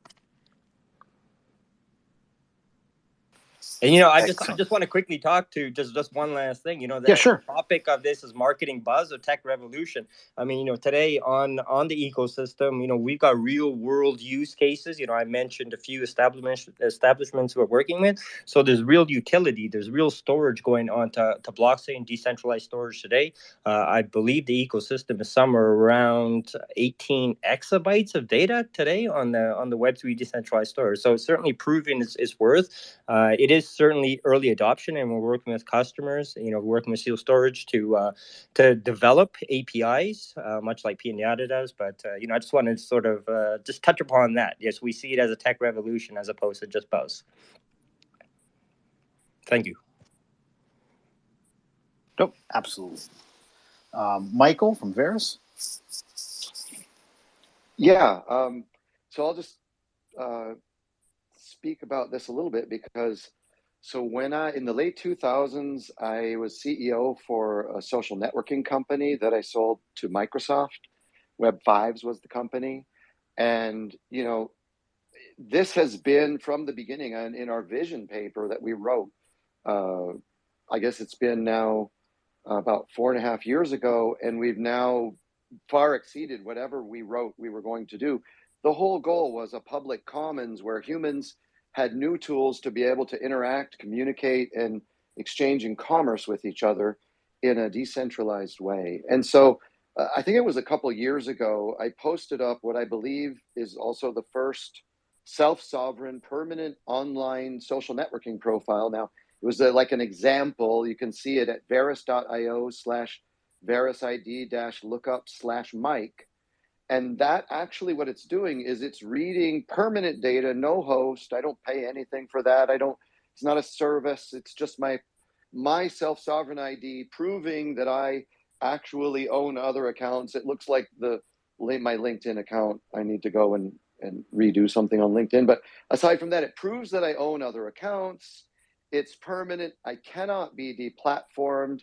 And you know, I just I just want to quickly talk to just just one last thing. You know, the yeah, sure. topic of this is marketing buzz or tech revolution. I mean, you know, today on on the ecosystem, you know, we've got real world use cases. You know, I mentioned a few establishments establishments we're working with. So there's real utility. There's real storage going on to to blockchain decentralized storage today. Uh, I believe the ecosystem is somewhere around 18 exabytes of data today on the on the Web3 decentralized storage. So it's certainly proving its, its worth. Uh, it is certainly early adoption, and we're working with customers. You know, working with Seal Storage to uh, to develop APIs, uh, much like Pinata does. But uh, you know, I just wanted to sort of uh, just touch upon that. Yes, we see it as a tech revolution as opposed to just buzz. Thank you. Nope, absolutely. Um, Michael from Verus. Yeah, um, so I'll just uh, speak about this a little bit because so when I in the late 2000s, I was CEO for a social networking company that I sold to Microsoft. Web Fives was the company, and you know, this has been from the beginning. And in our vision paper that we wrote, uh, I guess it's been now about four and a half years ago, and we've now far exceeded whatever we wrote we were going to do. The whole goal was a public commons where humans had new tools to be able to interact, communicate, and exchange in commerce with each other in a decentralized way. And so uh, I think it was a couple years ago, I posted up what I believe is also the first self sovereign permanent online social networking profile. Now, It was a, like an example. You can see it at verus.io slash verusid dash lookup slash Mike. And that actually what it's doing is it's reading permanent data, no host. I don't pay anything for that. I don't, it's not a service. It's just my my self-sovereign ID proving that I actually own other accounts. It looks like the my LinkedIn account. I need to go and and redo something on LinkedIn. But aside from that, it proves that I own other accounts. It's permanent. I cannot be deplatformed.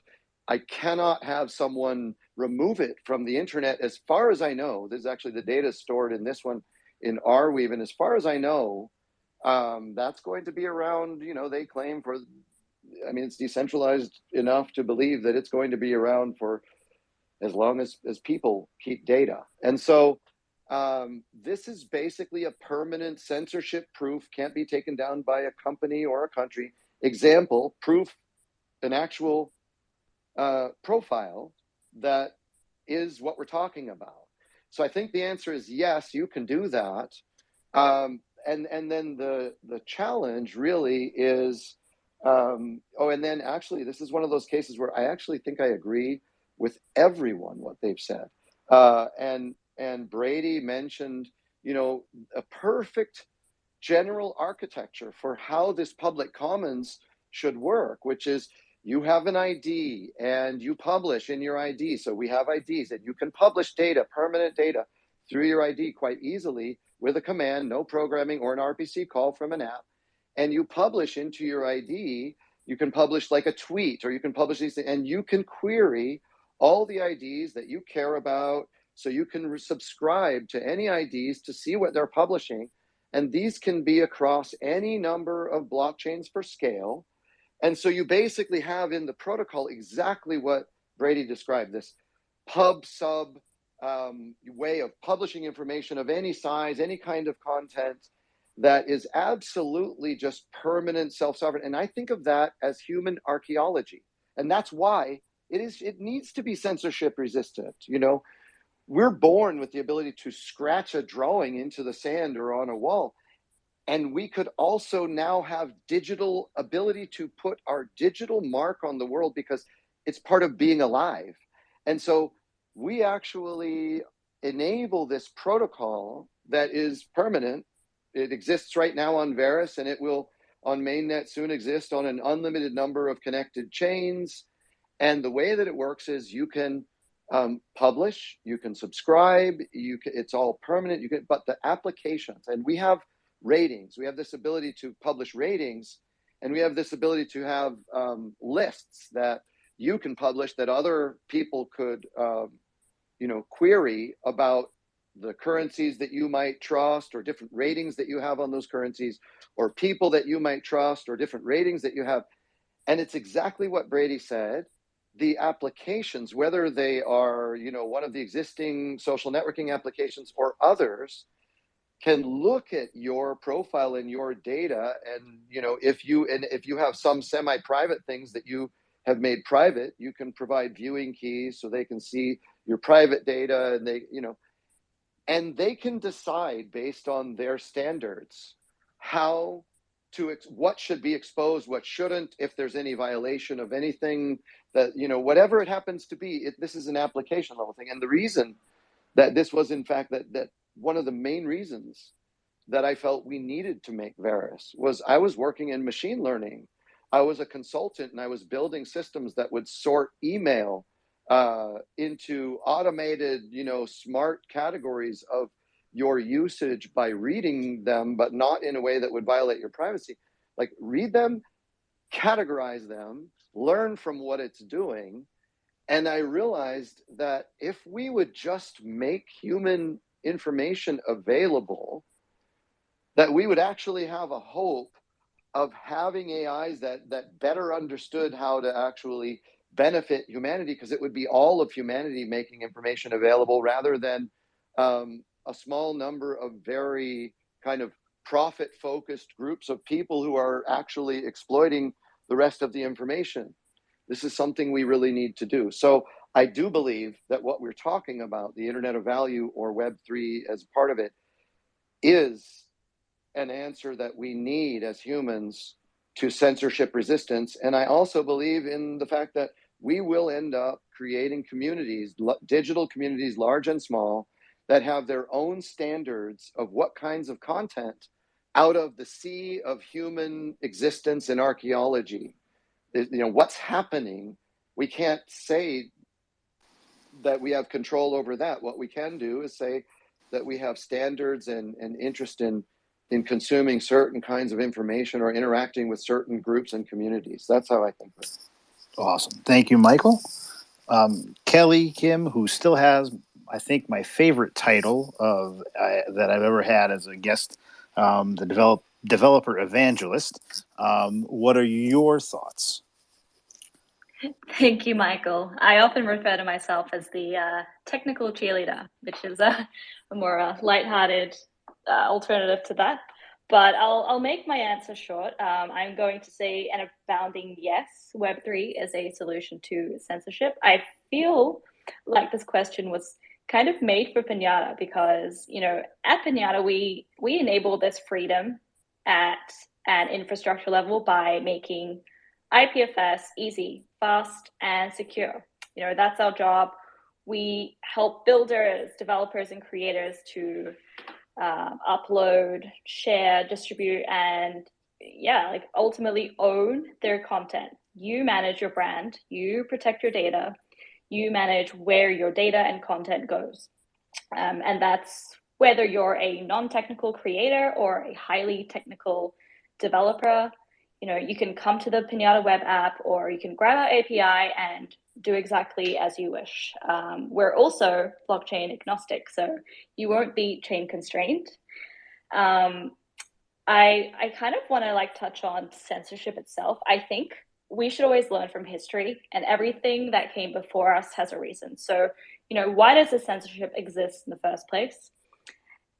I cannot have someone remove it from the internet. As far as I know, this is actually the data stored in this one in Arweave. And as far as I know, um, that's going to be around, you know, they claim for I mean, it's decentralized enough to believe that it's going to be around for as long as, as people keep data. And so um, this is basically a permanent censorship proof, can't be taken down by a company or a country. Example, proof, an actual uh, profile that is what we're talking about. So I think the answer is yes, you can do that. Um, and and then the the challenge really is um, oh, and then actually, this is one of those cases where I actually think I agree with everyone what they've said. Uh, and and Brady mentioned, you know, a perfect general architecture for how this public commons should work, which is you have an ID and you publish in your ID. So we have IDs and you can publish data, permanent data through your ID quite easily with a command, no programming or an RPC call from an app and you publish into your ID, you can publish like a tweet or you can publish these things and you can query all the IDs that you care about. So you can subscribe to any IDs to see what they're publishing. And these can be across any number of blockchains for scale. And so you basically have in the protocol exactly what Brady described this pub sub um, way of publishing information of any size, any kind of content that is absolutely just permanent self-sovereign. And i think of that as human archaeology. And that's why it is it needs to be censorship resistant you know? We're born with the ability to scratch a drawing into the sand or on a wall and we could also now have digital ability to put our digital mark on the world because it's part of being alive and so we actually enable this protocol that is permanent it exists right now on Verus, and it will on mainnet soon exist on an unlimited number of connected chains. And the way that it works is you can um, publish, you can subscribe, you can, it's all permanent. You can, but the applications, and we have ratings. We have this ability to publish ratings, and we have this ability to have um, lists that you can publish that other people could, um, you know, query about the currencies that you might trust or different ratings that you have on those currencies or people that you might trust or different ratings that you have and it's exactly what brady said the applications whether they are you know one of the existing social networking applications or others can look at your profile and your data and you know if you and if you have some semi-private things that you have made private you can provide viewing keys so they can see your private data and they you know and they can decide based on their standards how to what should be exposed what shouldn't if there's any violation of anything that you know whatever it happens to be it, this is an application level thing. And the reason that this was in fact that that one of the main reasons that i felt we needed to make Verus was i was working in machine learning i was a consultant and i was building systems that would sort email uh, into automated, you know, smart categories of your usage by reading them, but not in a way that would violate your privacy. Like read them, categorize them, learn from what it's doing. And I realized that if we would just make human information available, that we would actually have a hope of having AIs that that better understood how to actually benefit humanity because it would be all of humanity making information available rather than um, a small number of very kind of profit focused groups of people who are actually exploiting the rest of the information. This is something we really need to do. So I do believe that what we're talking about, the Internet of Value or Web3 as part of it, is an answer that we need as humans to censorship resistance. And I also believe in the fact that we will end up creating communities, digital communities, large and small, that have their own standards of what kinds of content out of the sea of human existence and archaeology. You know, what's happening, we can't say that we have control over that. What we can do is say that we have standards and, and interest in in consuming certain kinds of information or interacting with certain groups and communities. That's how I think of it. Awesome. Thank you, Michael. Um, Kelly Kim, who still has, I think, my favorite title of uh, that I've ever had as a guest, um, the develop, developer evangelist. Um, what are your thoughts? Thank you, Michael. I often refer to myself as the uh, technical cheerleader, which is a, a more uh, lighthearted uh, alternative to that. But I'll, I'll make my answer short. Um, I'm going to say an abounding yes, Web3 is a solution to censorship. I feel like this question was kind of made for Pinata because, you know, at Pinata, we, we enable this freedom at an infrastructure level by making IPFS easy, fast, and secure. You know, that's our job. We help builders, developers, and creators to um, upload, share, distribute, and yeah, like ultimately own their content. You manage your brand, you protect your data, you manage where your data and content goes. Um, and that's whether you're a non-technical creator or a highly technical developer, you know, you can come to the Pinata web app or you can grab our API and do exactly as you wish. Um, we're also blockchain agnostic, so you won't be chain constrained. Um, I, I kind of want to like touch on censorship itself. I think we should always learn from history and everything that came before us has a reason. So, you know, why does the censorship exist in the first place?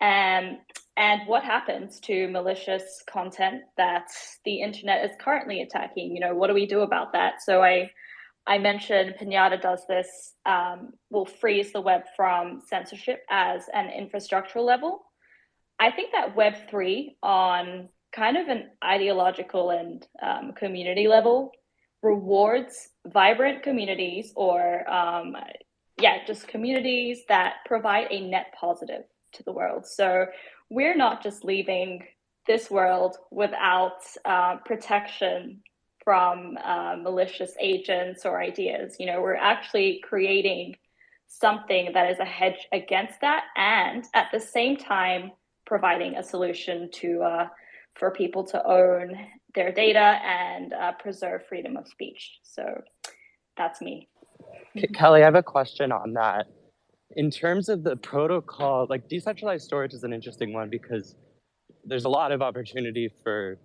Um, and what happens to malicious content that the internet is currently attacking? You know, what do we do about that? So I, I mentioned Pinata does this, um, will freeze the web from censorship as an infrastructural level. I think that Web3 on kind of an ideological and um, community level rewards vibrant communities or um, yeah, just communities that provide a net positive to the world. So we're not just leaving this world without uh, protection from uh, malicious agents or ideas. You know, we're actually creating something that is a hedge against that, and at the same time providing a solution to uh, for people to own their data and uh, preserve freedom of speech. So that's me. Kelly, I have a question on that in terms of the protocol, like decentralized storage is an interesting one because there's a lot of opportunity for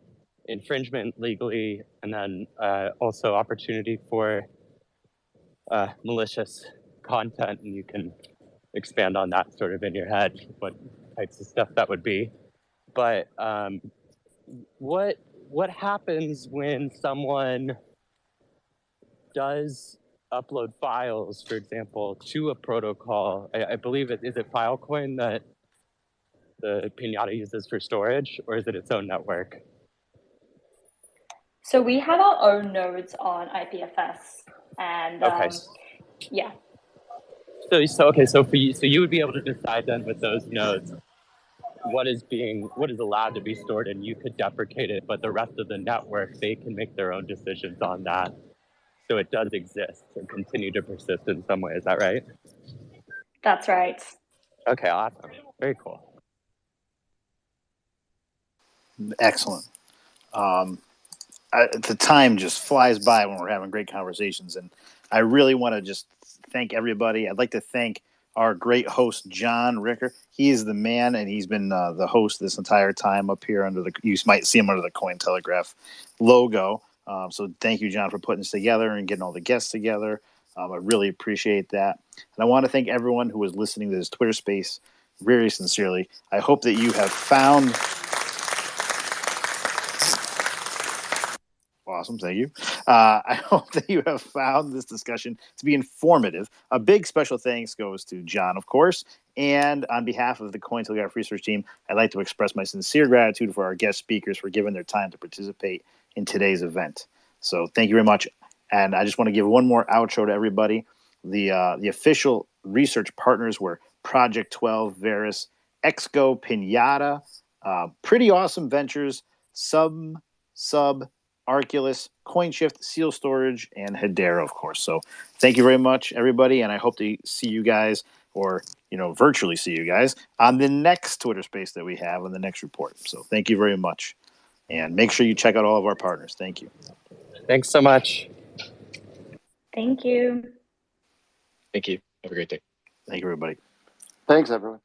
infringement legally, and then uh, also opportunity for uh, malicious content, and you can expand on that sort of in your head, what types of stuff that would be. But um, what what happens when someone does upload files, for example, to a protocol. I, I believe it is it Filecoin that the Pinata uses for storage, or is it its own network? So we have our own nodes on IPFS, and okay. Um, yeah. So, so okay, so for you, so you would be able to decide then with those nodes what is being what is allowed to be stored, and you could deprecate it, but the rest of the network they can make their own decisions on that so it does exist and continue to persist in some way. Is that right? That's right. Okay, awesome. Very cool. Excellent. Um, I, the time just flies by when we're having great conversations, and I really want to just thank everybody. I'd like to thank our great host John Ricker. He is the man, and he's been uh, the host this entire time up here under the. You might see him under the Cointelegraph logo. Um, so thank you, John, for putting this together and getting all the guests together. Um, I really appreciate that. And I want to thank everyone who was listening to this Twitter space very sincerely. I hope that you have found. Awesome, thank you. Uh, I hope that you have found this discussion to be informative. A big special thanks goes to John, of course, and on behalf of the Cointelegraph research team, I'd like to express my sincere gratitude for our guest speakers for giving their time to participate in today's event. So thank you very much. And I just want to give one more outro to everybody. The uh, the official research partners were Project 12, Verus, Exco, Pinata, uh, pretty awesome ventures, Sub, Sub, Arculus, CoinShift, Seal Storage, and Hedera, of course. So thank you very much, everybody, and I hope to see you guys, or you know, virtually see you guys on the next Twitter Space that we have on the next report. So thank you very much, and make sure you check out all of our partners. Thank you. Thanks so much. Thank you. Thank you. Have a great day. Thank you, everybody. Thanks, everyone.